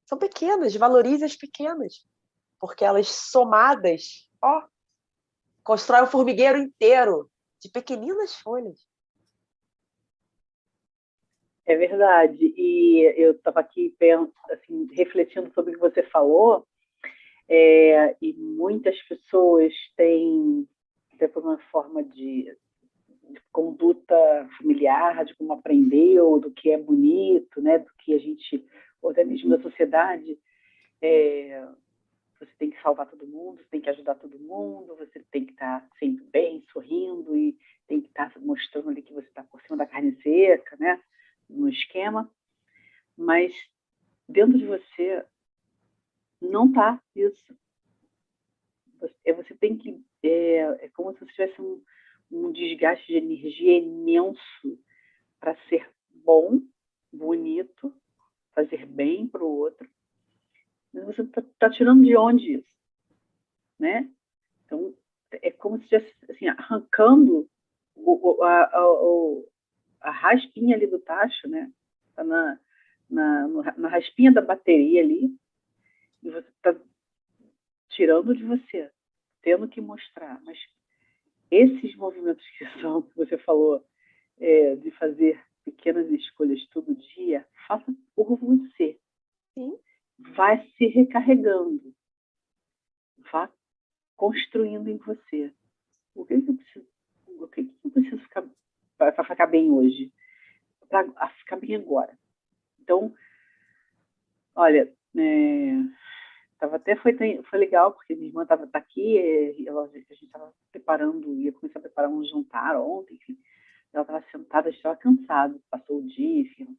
São pequenas, valorize as pequenas, porque elas somadas, ó, constrói um formigueiro inteiro de pequeninas folhas. É verdade. E eu estava aqui assim, refletindo sobre o que você falou, é, e muitas pessoas têm, até por uma forma de, de, conduta familiar, de como aprendeu, do que é bonito, né, do que a gente, organismo da sociedade, é, você tem que salvar todo mundo, você tem que ajudar todo mundo, você tem que estar sempre bem, sorrindo e tem que estar mostrando ali que você está por cima da carne seca, né? no esquema, mas dentro de você não está isso. Você, é, você tem que. É, é como se você tivesse um, um desgaste de energia imenso para ser bom, bonito, fazer bem para o outro. Mas você está tá tirando de onde isso? Né? Então, é como se estivesse assim, arrancando o, a, a, a raspinha ali do tacho, né? Tá na, na, na raspinha da bateria ali, e você está tirando de você, tendo que mostrar. Mas esses movimentos que são, que você falou, é, de fazer pequenas escolhas todo dia, faça por você. Sim. Vai se recarregando. Vá construindo em você. O que, que eu preciso, o que, que eu preciso ficar para ficar bem hoje, para ficar bem agora. Então, olha, é, tava até foi, foi legal, porque minha irmã estava tá aqui, ela, a gente estava preparando, ia começar a preparar um jantar ontem, enfim. Ela estava sentada, estava cansada, passou o dia, enfim,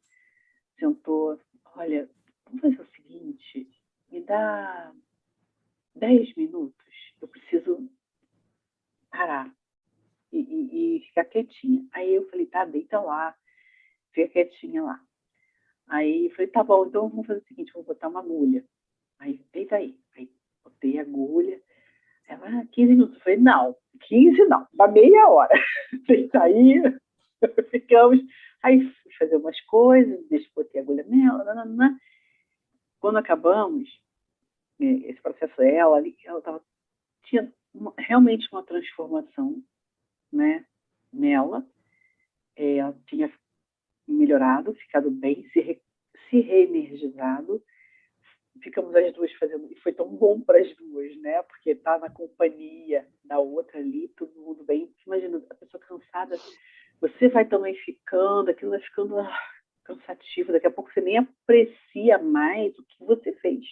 sentou, olha, vamos fazer o seguinte, me dá dez minutos, eu preciso parar e, e, e ficar quietinha. Aí eu falei, tá, deita lá, fica quietinha lá. Aí eu falei, tá bom, então vamos fazer o seguinte, vou botar uma agulha. Aí, deita aí. Aí botei a agulha. Ela, 15 ah, minutos. Eu falei, não, 15 não, dá meia hora. Deita aí, ficamos. Aí fui fazer umas coisas, botar a agulha nela. Nanana. Quando acabamos, é, esse processo, ela ali, ela tava, tinha uma, realmente uma transformação né, nela. É, ela tinha melhorado, ficado bem, se, re, se reenergizado. Ficamos as duas fazendo, e foi tão bom para as duas, né? Porque tá na companhia da outra ali, todo mundo bem. Imagina, a pessoa cansada, você vai também ficando, aquilo vai ficando ah, cansativo, daqui a pouco você nem aprecia mais o que você fez,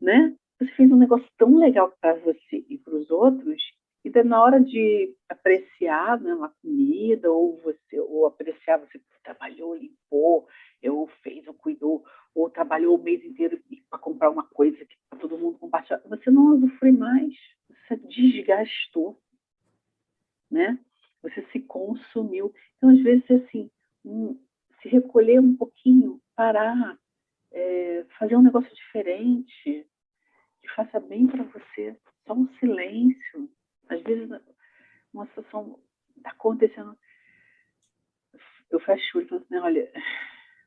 né? Você fez um negócio tão legal para você e para os outros então, na hora de apreciar né, uma comida, ou você ou apreciar, você trabalhou, limpou, ou fez, ou cuidou, ou trabalhou o mês inteiro para comprar uma coisa que para todo mundo compartilhar, você não usufrui mais, você desgastou, né? Você se consumiu. Então, às vezes, assim, um, se recolher um pouquinho, parar, é, fazer um negócio diferente, que faça bem para você, só um silêncio, às vezes, uma situação está acontecendo, eu fecho o olho e falo assim, olha,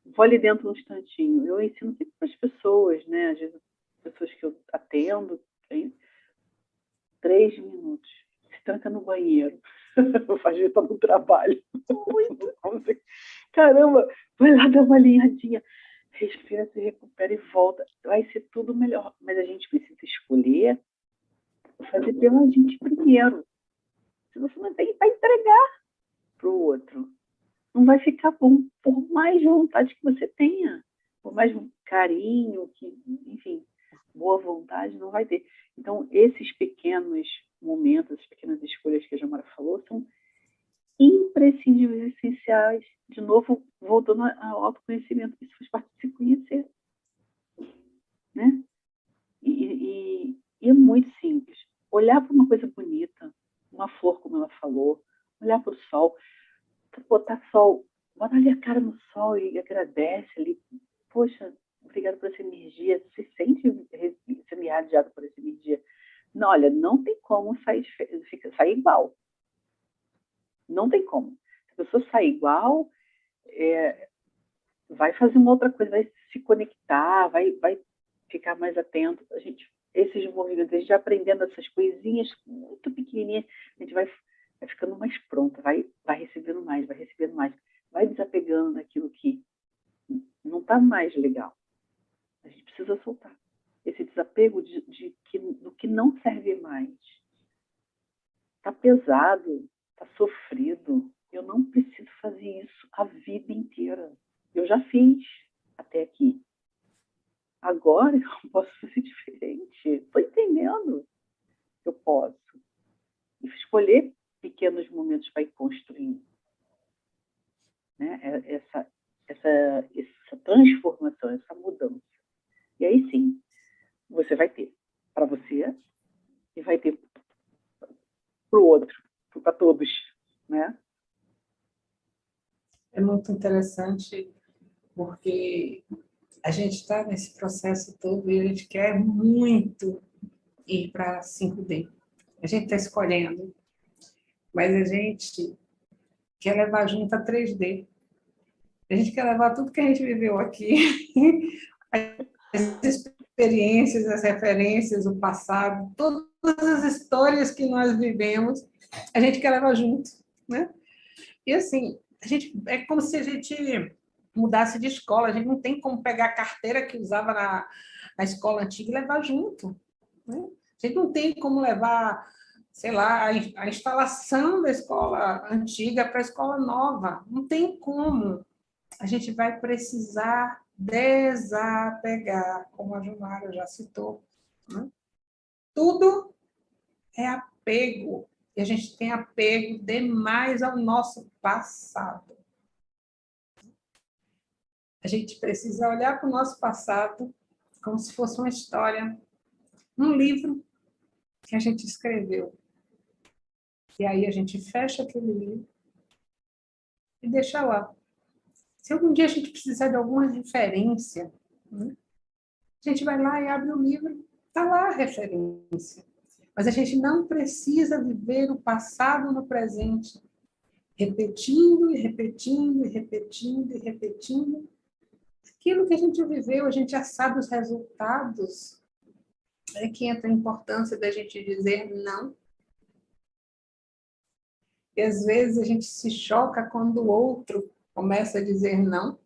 vou ali dentro um instantinho. Eu ensino sempre para as pessoas, né? Às vezes, pessoas que eu atendo, tem três minutos. Se tranca no banheiro. Faz isso no trabalho. Muito. Caramba, vai lá dar uma alinhadinha. Respira, se recupera e volta. Vai ser tudo melhor. Mas a gente precisa escolher fazer pela gente primeiro. Se você não tem para entregar para o outro, não vai ficar bom, por mais vontade que você tenha, por mais carinho, que, enfim, boa vontade, não vai ter. Então, esses pequenos momentos, as pequenas escolhas que a Jamara falou, são imprescindíveis, essenciais. De novo, voltando ao autoconhecimento, isso faz parte de se conhecer. Né? E, e, e é muito simples olhar para uma coisa bonita, uma flor, como ela falou, olhar para o sol, botar sol, botar ali a cara no sol e agradece ali. Poxa, obrigado por essa energia se sente sendo irradiado por essa energia. Não, olha, não tem como sair, sair igual. Não tem como. Se a pessoa sair igual, é, vai fazer uma outra coisa, vai se conectar, vai, vai ficar mais atento. A gente, esses movimentos, a gente aprendendo essas coisinhas muito pequenininhas, a gente vai, vai ficando mais pronta, vai, vai recebendo mais, vai recebendo mais, vai desapegando daquilo que não está mais legal. A gente precisa soltar esse desapego de, de que, do que não serve mais. Está pesado, está sofrido. Eu não preciso fazer isso a vida inteira. Eu já fiz até aqui. Agora eu posso fazer diferente. Estou entendendo que eu posso. E escolher pequenos momentos ir construindo. Né? É, essa, essa, essa transformação, essa mudança. E aí sim, você vai ter para você e vai ter para o outro, para todos, né? É muito interessante porque a gente está nesse processo todo e a gente quer muito ir para 5D. A gente está escolhendo, mas a gente quer levar junto a 3D. A gente quer levar tudo que a gente viveu aqui, as experiências, as referências, o passado, todas as histórias que nós vivemos, a gente quer levar junto, né? E assim, a gente, é como se a gente mudasse de escola, a gente não tem como pegar a carteira que usava na, na escola antiga e levar junto, né? A gente não tem como levar, sei lá, a, instalação da escola antiga para a escola nova, não tem como. A gente vai precisar desapegar, como a Jumara já citou. Né? Tudo é apego, e a gente tem apego demais ao nosso passado. A gente precisa olhar para o nosso passado como se fosse uma história, um livro que a gente escreveu. E aí a gente fecha aquele livro e deixa lá. Se algum dia a gente precisar de alguma referência, né, a gente vai lá e abre o livro, está lá a referência. Mas a gente não precisa viver o passado no presente, repetindo e repetindo e repetindo e repetindo. Aquilo que a gente viveu, a gente já sabe os resultados. É que entra a importância da gente dizer não. E às vezes a gente se choca quando o outro começa a dizer não,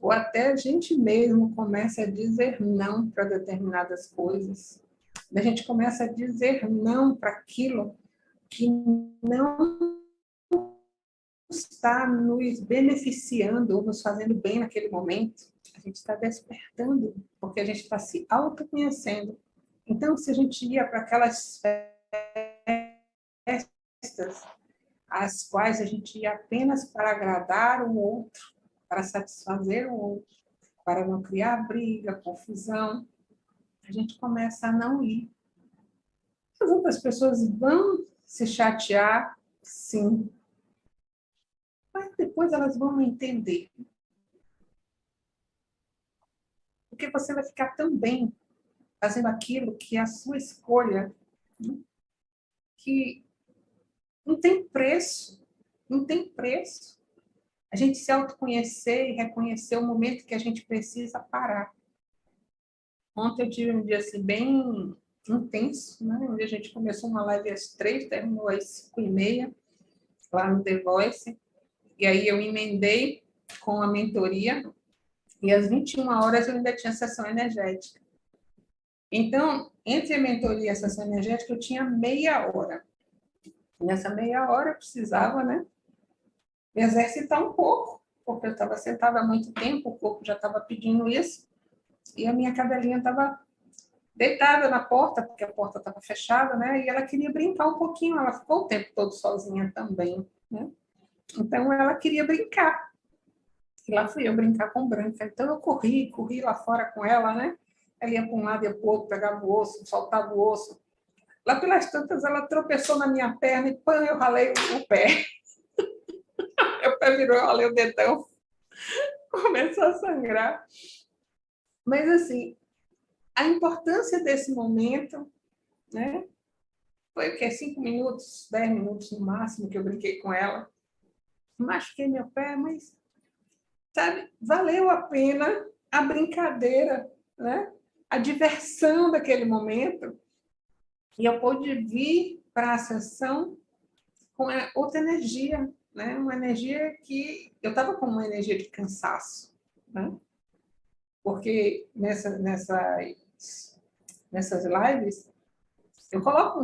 ou até a gente mesmo começa a dizer não para determinadas coisas. A gente começa a dizer não para aquilo que não está nos beneficiando ou nos fazendo bem naquele momento. A gente está despertando, porque a gente está se autoconhecendo. Então, se a gente ia para aquelas festas as quais a gente ia apenas para agradar o outro, para satisfazer o outro, para não criar briga, confusão, a gente começa a não ir. As pessoas vão se chatear, sim, mas depois elas vão entender. Porque você vai ficar tão bem fazendo aquilo que é a sua escolha, né? que não tem preço, não tem preço. A gente se autoconhecer e reconhecer o momento que a gente precisa parar. Ontem eu tive um dia assim, bem intenso, né? onde a gente começou uma live às três, terminou às cinco e meia, lá no The Voice, e aí eu emendei com a mentoria, e às 21 horas eu ainda tinha sessão energética. Então, entre a mentoria e a sessão energética, eu tinha meia hora. Nessa meia hora eu precisava, né, me exercitar um pouco, porque eu estava sentada há muito tempo, o corpo já estava pedindo isso, e a minha cadelinha estava deitada na porta, porque a porta estava fechada, né, e ela queria brincar um pouquinho, ela ficou o tempo todo sozinha também, né, então ela queria brincar. E lá fui eu brincar com Branca. Então eu corri, corri lá fora com ela, né? Ela ia para um lado e para o outro, pegava o osso, soltava o osso, Lá pelas tantas, ela tropeçou na minha perna e pã, eu ralei o pé. o pé virou, eu ralei o dedão. Começou a sangrar. Mas, assim, a importância desse momento, né? Foi o quê? Cinco minutos, dez minutos no máximo que eu brinquei com ela. Machuquei meu pé, mas, sabe, valeu a pena a brincadeira, né? A diversão daquele momento. E eu pude vir para a sessão com outra energia, né? Uma energia que eu estava com uma energia de cansaço, né? Porque nessa, nessas, nessas lives eu coloco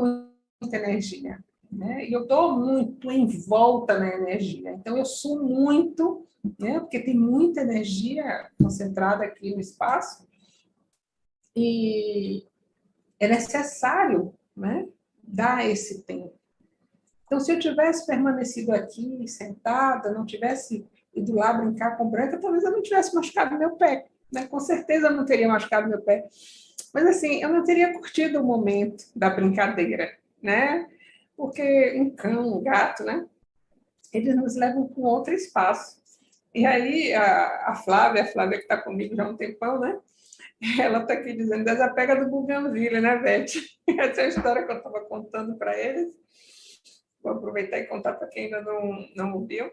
muita energia, né? E eu estou muito em volta na energia. Então eu sou muito, né? Porque tem muita energia concentrada aqui no espaço e é necessário, né? Dar esse tempo. Então, se eu tivesse permanecido aqui, sentada, não tivesse ido lá brincar com branca, talvez eu não tivesse machucado meu pé. Né? Com certeza eu não teria machucado meu pé. Mas, assim, eu não teria curtido o momento da brincadeira, né? Porque um cão, um gato, né? Eles nos levam para um outro espaço. E aí, a, a Flávia, a Flávia que está comigo já há um tempão, né? Ela está aqui dizendo, desapega do Bougainville, né, Beth? Essa é a história que eu estava contando para eles. Vou aproveitar e contar para quem ainda não, não ouviu.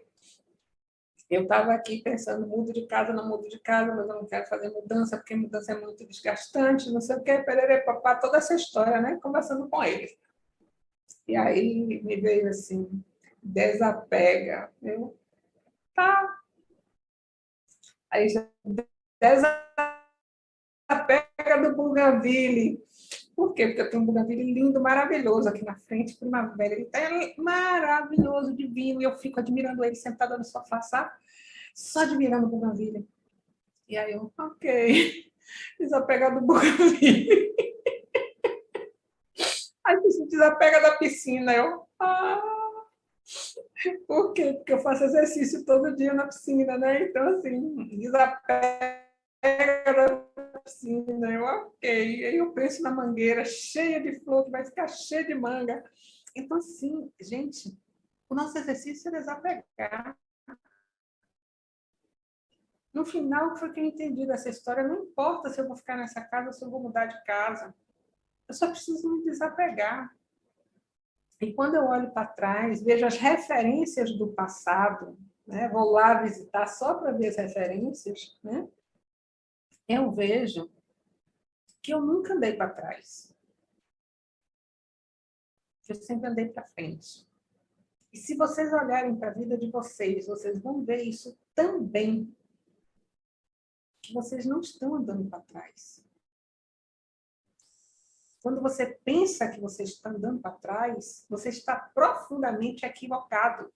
Eu estava aqui pensando, mudo de casa, não mudo de casa, mas eu não quero fazer mudança, porque mudança é muito desgastante, não sei o quê, perere, papá, toda essa história, né? Conversando com eles. E aí me veio assim, desapega. Eu, tá. Aí já desapega do Bougainville. Por quê? Porque eu tenho um buganville lindo, maravilhoso aqui na frente, primavera. Ele está maravilhoso, divino, e eu fico admirando ele sentada no sofá, sabe? Só admirando o buganville. E aí eu, ok, desapega do buganville. Aí se desapega da piscina. Eu, ah, por quê? Porque eu faço exercício todo dia na piscina, né? Então, assim, desapega piscina. Eu, ok. Aí eu penso na mangueira cheia de flor, que vai ficar cheia de manga. Então, assim, gente, o nosso exercício é desapegar. No final, foi que eu entendi dessa história, não importa se eu vou ficar nessa casa se eu vou mudar de casa. Eu só preciso me desapegar. E quando eu olho para trás, vejo as referências do passado, né? vou lá visitar só para ver as referências, né? Eu vejo que eu nunca andei para trás. Eu sempre andei para frente. E se vocês olharem para a vida de vocês, vocês vão ver isso também. Que vocês não estão andando para trás. Quando você pensa que você está andando para trás, você está profundamente equivocado.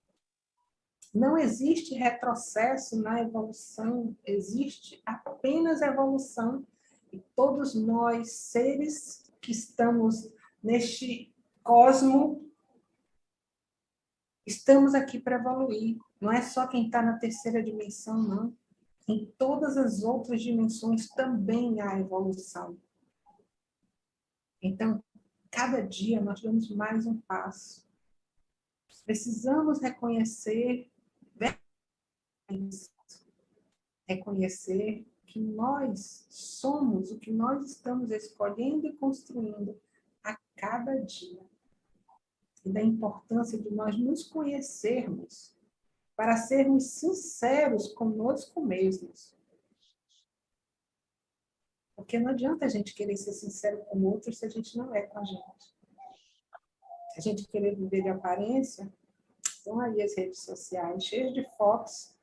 Não existe retrocesso na evolução, existe apenas evolução. E todos nós, seres que estamos neste cosmo, estamos aqui para evoluir. Não é só quem está na terceira dimensão, não. Em todas as outras dimensões também há evolução. Então, cada dia nós damos mais um passo. Precisamos reconhecer reconhecer que nós somos o que nós estamos escolhendo e construindo a cada dia. E da importância de nós nos conhecermos para sermos sinceros conosco mesmos. Porque não adianta a gente querer ser sincero com o outro se a gente não é com a gente. Se a gente querer viver de aparência, estão aí as redes sociais cheias de fotos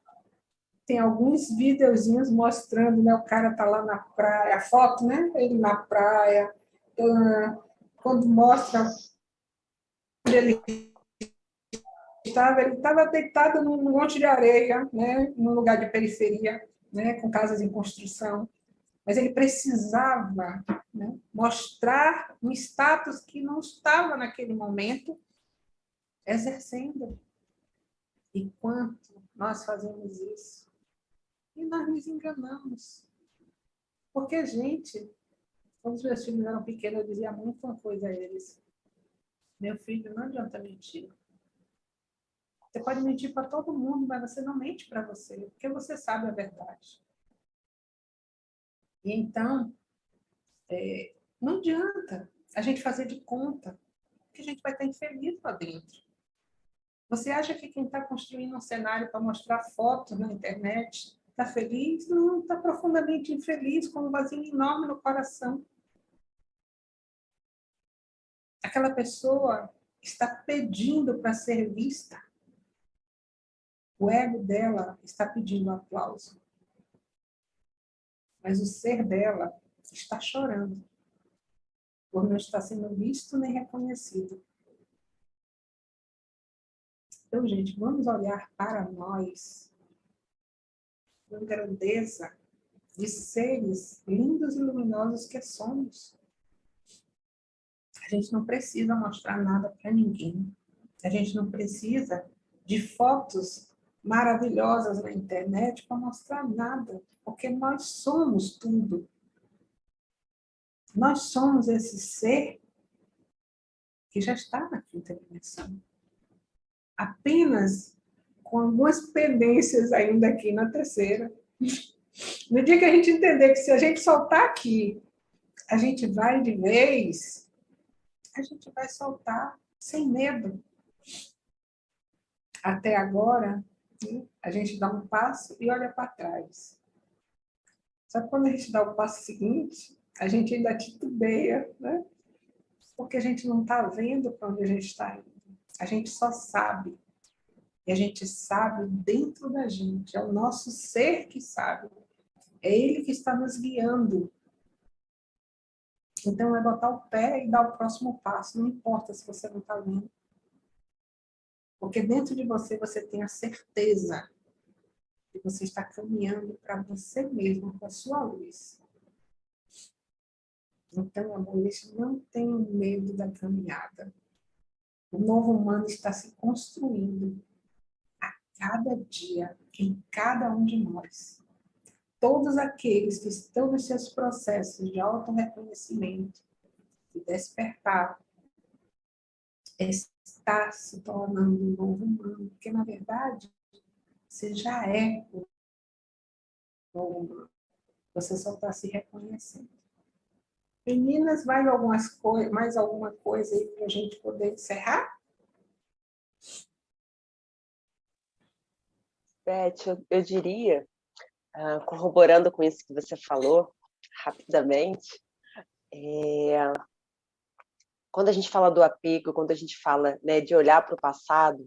tem alguns videozinhos mostrando, né, o cara tá lá na praia, a foto, né, ele na praia, uh, quando mostra ele estava, ele estava deitado num monte de areia, né, num lugar de periferia, né, com casas em construção, mas ele precisava né, mostrar um status que não estava naquele momento exercendo. E quanto nós fazemos isso? E nós nos enganamos. Porque, gente, quando os meus filhos eram pequenos, eu dizia muito uma coisa a eles. Meu filho, não adianta mentir. Você pode mentir para todo mundo, mas você não mente para você, porque você sabe a verdade. E então, é, não adianta a gente fazer de conta que a gente vai estar infeliz lá dentro. Você acha que quem está construindo um cenário para mostrar fotos na internet está feliz? Não, está profundamente infeliz, com um vazio enorme no coração. Aquela pessoa está pedindo para ser vista. O ego dela está pedindo aplauso. Mas o ser dela está chorando por não estar sendo visto nem reconhecido. Então, gente, vamos olhar para nós com grandeza de seres lindos e luminosos que somos. A gente não precisa mostrar nada para ninguém. A gente não precisa de fotos maravilhosas na internet para mostrar nada, porque nós somos tudo. Nós somos esse ser que já está na quinta dimensão apenas com algumas pendências ainda aqui na terceira. No dia que a gente entender que se a gente soltar aqui, a gente vai de vez, a gente vai soltar sem medo. Até agora, a gente dá um passo e olha para trás. Só que quando a gente dá o passo seguinte, a gente ainda titubeia, né? Porque a gente não está vendo para onde a gente está indo. A gente só sabe. E a gente sabe dentro da gente. É o nosso ser que sabe. É ele que está nos guiando. Então, é botar o pé e dar o próximo passo. Não importa se você não está vendo. Porque dentro de você, você tem a certeza que você está caminhando para você mesmo, para a sua luz. Então, amores, não tenham medo da caminhada. O novo humano está se construindo cada dia, em cada um de nós. Todos aqueles que estão nos seus processos de auto-reconhecimento, de despertar, está se tornando um novo humano, porque, na verdade, você já é o novo humano. Você só está se reconhecendo. Meninas, mais, algumas mais alguma coisa aí para a gente poder encerrar? Beth, eu, eu diria, uh, corroborando com isso que você falou, rapidamente, é, quando a gente fala do apego, quando a gente fala né, de olhar para o passado,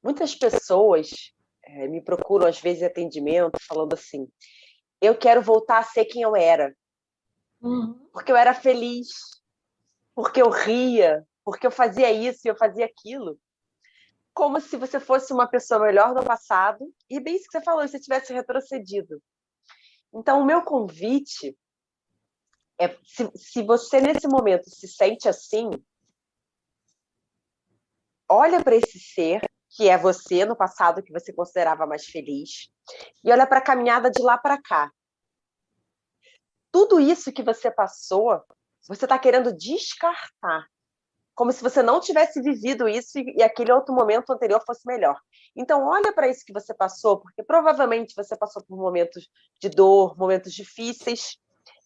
muitas pessoas é, me procuram, às vezes, em atendimento, falando assim, eu quero voltar a ser quem eu era. Uhum. Porque eu era feliz, porque eu ria, porque eu fazia isso e eu fazia aquilo. Como se você fosse uma pessoa melhor no passado, e bem isso que você falou, se você tivesse retrocedido. Então, o meu convite é, se, se você nesse momento se sente assim, olha para esse ser que é você no passado que você considerava mais feliz e olha para a caminhada de lá para cá tudo isso que você passou, você está querendo descartar. Como se você não tivesse vivido isso e, e aquele outro momento anterior fosse melhor. Então, olha para isso que você passou, porque provavelmente você passou por momentos de dor, momentos difíceis,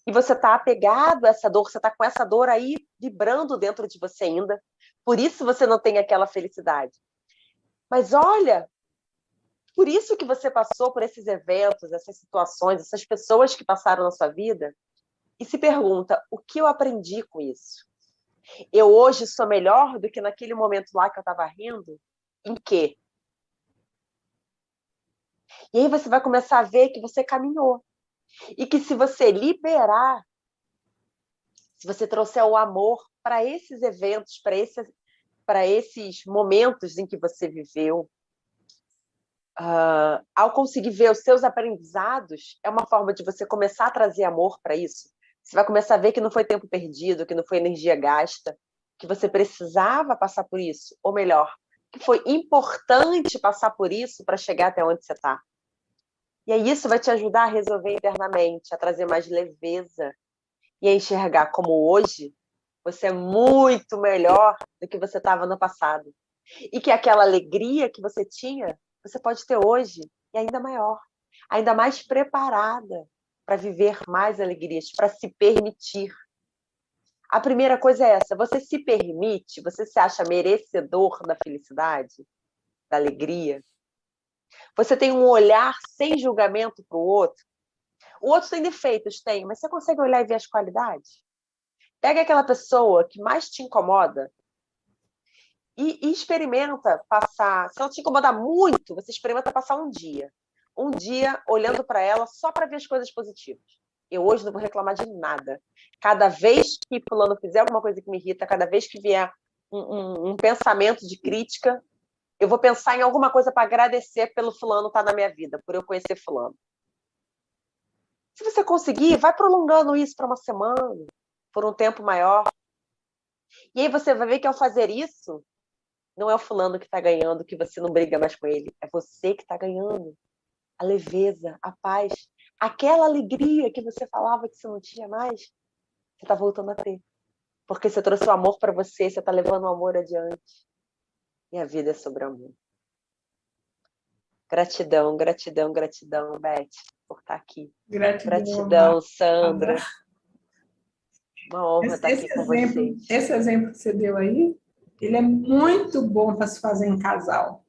e você está apegado a essa dor, você está com essa dor aí vibrando dentro de você ainda. Por isso você não tem aquela felicidade. Mas olha por isso que você passou por esses eventos, essas situações, essas pessoas que passaram na sua vida, e se pergunta, o que eu aprendi com isso? Eu hoje sou melhor do que naquele momento lá que eu estava rindo? Em quê? E aí você vai começar a ver que você caminhou. E que se você liberar, se você trouxer o amor para esses eventos, para esses, esses momentos em que você viveu, uh, ao conseguir ver os seus aprendizados, é uma forma de você começar a trazer amor para isso. Você vai começar a ver que não foi tempo perdido, que não foi energia gasta, que você precisava passar por isso, ou melhor, que foi importante passar por isso para chegar até onde você está. E aí isso vai te ajudar a resolver internamente, a trazer mais leveza e a enxergar como hoje você é muito melhor do que você estava no passado. E que aquela alegria que você tinha você pode ter hoje e ainda maior, ainda mais preparada para viver mais alegrias, para se permitir. A primeira coisa é essa: você se permite, você se acha merecedor da felicidade, da alegria. Você tem um olhar sem julgamento para o outro. O outro tem defeitos, tem, mas você consegue olhar e ver as qualidades? Pega aquela pessoa que mais te incomoda e, e experimenta passar. Se ela te incomodar muito, você experimenta passar um dia. Um dia olhando para ela só para ver as coisas positivas. Eu hoje não vou reclamar de nada. Cada vez que fulano fizer alguma coisa que me irrita, cada vez que vier um, um, um pensamento de crítica, eu vou pensar em alguma coisa para agradecer pelo fulano estar tá na minha vida, por eu conhecer fulano. Se você conseguir, vai prolongando isso para uma semana, por um tempo maior. E aí você vai ver que ao fazer isso, não é o fulano que está ganhando, que você não briga mais com ele. É você que está ganhando. A leveza, a paz, aquela alegria que você falava que você não tinha mais, você está voltando a ter. Porque você trouxe o amor para você, você está levando o amor adiante. E a vida é sobre amor. Gratidão, gratidão, gratidão, Beth, por estar tá aqui. Gratidão, gratidão Sandra. Uma honra estar aqui com vocês. Esse exemplo que você deu aí, ele é muito bom para se fazer em casal.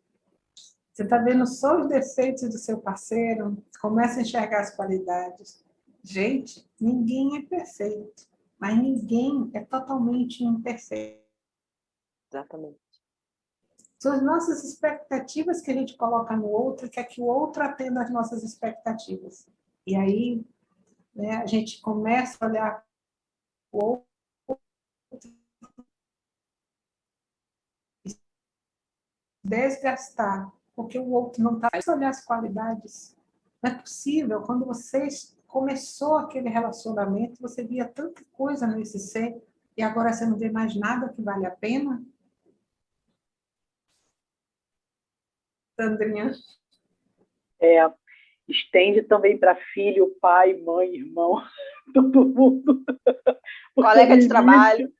Você está vendo só os defeitos do seu parceiro, começa a enxergar as qualidades. Gente, ninguém é perfeito, mas ninguém é totalmente imperfeito. Exatamente. São as nossas expectativas que a gente coloca no outro, que é que o outro atenda às nossas expectativas. E aí, né, a gente começa a olhar o outro desgastar, porque o outro não está olhar as qualidades. Não é possível, quando vocês começou aquele relacionamento, você via tanta coisa nesse ser, e agora você não vê mais nada que vale a pena? Sandrinha? É, estende também para filho, pai, mãe, irmão, todo mundo. Colega de trabalho.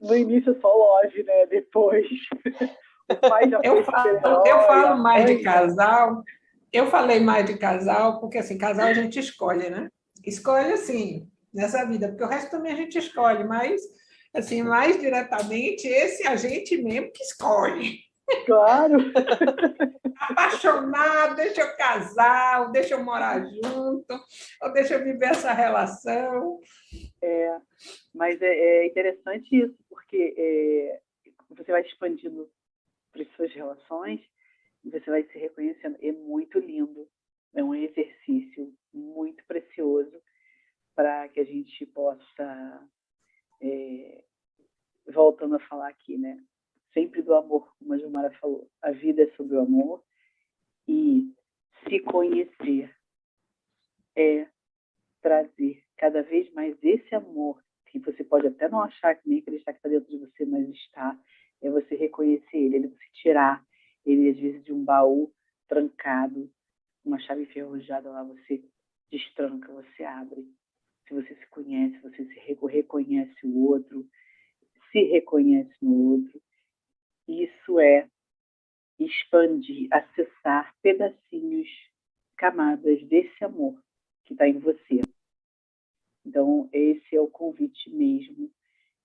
No início só loja, né? Depois eu falo, eu falo mais de casal, eu falei mais de casal, porque assim, casal a gente escolhe, né? Escolhe assim, nessa vida, porque o resto também a gente escolhe, mas assim, mais diretamente, esse a gente mesmo que escolhe. Claro. Apaixonado, deixa eu casar, ou deixa eu morar junto, ou deixa eu viver essa relação. É, mas é, é interessante isso, porque é, você vai expandindo para as suas relações, você vai se reconhecendo. É muito lindo, é um exercício muito precioso para que a gente possa, é, voltando a falar aqui, né? Sempre do amor, como a Gilmara falou. A vida é sobre o amor e se conhecer é trazer cada vez mais esse amor que você pode até não achar que nem acreditar que está dentro de você, mas está é você reconhecer ele, ele você tirar ele às vezes de um baú trancado, uma chave enferrujada lá, você destranca, você abre. Se você se conhece, você se reconhece o outro, se reconhece no outro, isso é expandir, acessar pedacinhos, camadas desse amor que está em você. Então, esse é o convite mesmo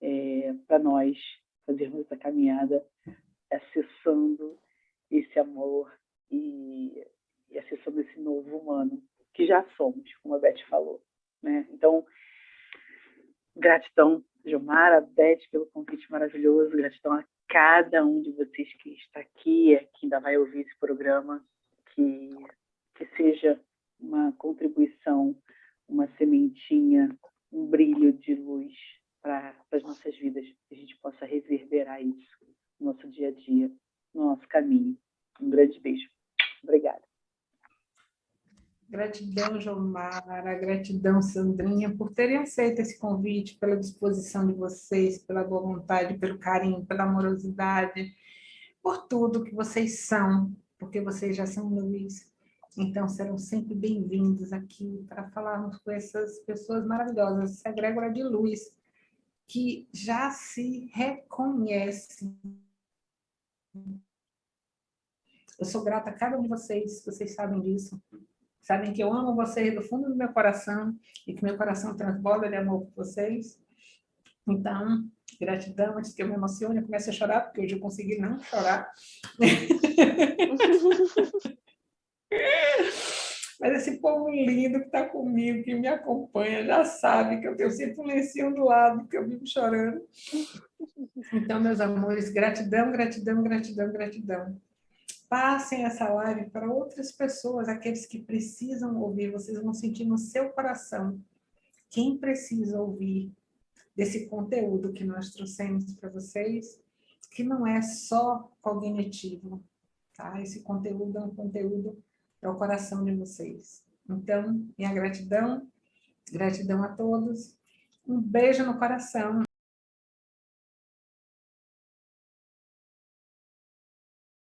é, para nós fazermos caminhada acessando esse amor e, e acessando esse novo humano que já somos, como a Beth falou. Né? Então, gratidão, Gilmara, Beth, pelo convite maravilhoso, gratidão a cada um de vocês que está aqui, que ainda vai ouvir esse programa, que, que seja uma contribuição, uma sementinha, um brilho de luz para as nossas vidas, possa reverberar isso no nosso dia a dia, no nosso caminho. Um grande beijo. Obrigada. Gratidão, Jomara, gratidão, Sandrinha, por terem aceito esse convite, pela disposição de vocês, pela boa vontade, pelo carinho, pela amorosidade, por tudo que vocês são, porque vocês já são luz. Então, serão sempre bem-vindos aqui para falarmos com essas pessoas maravilhosas, essa egrégora de luz, que já se reconhece. Eu sou grata a cada um de vocês, vocês sabem disso. Sabem que eu amo vocês do fundo do meu coração e que meu coração transborda de amor por vocês. Então, gratidão, antes que eu me emocione, eu comece a chorar, porque hoje eu consegui não chorar. Mas esse povo lindo que está comigo, que me acompanha, já sabe que eu tenho sempre um lencinho do lado, porque eu vivo chorando. Então, meus amores, gratidão, gratidão, gratidão, gratidão. Passem essa live para outras pessoas, aqueles que precisam ouvir, vocês vão sentir no seu coração quem precisa ouvir desse conteúdo que nós trouxemos para vocês, que não é só cognitivo, tá? Esse conteúdo é um conteúdo para o coração de vocês. Então, minha gratidão, gratidão a todos, um beijo no coração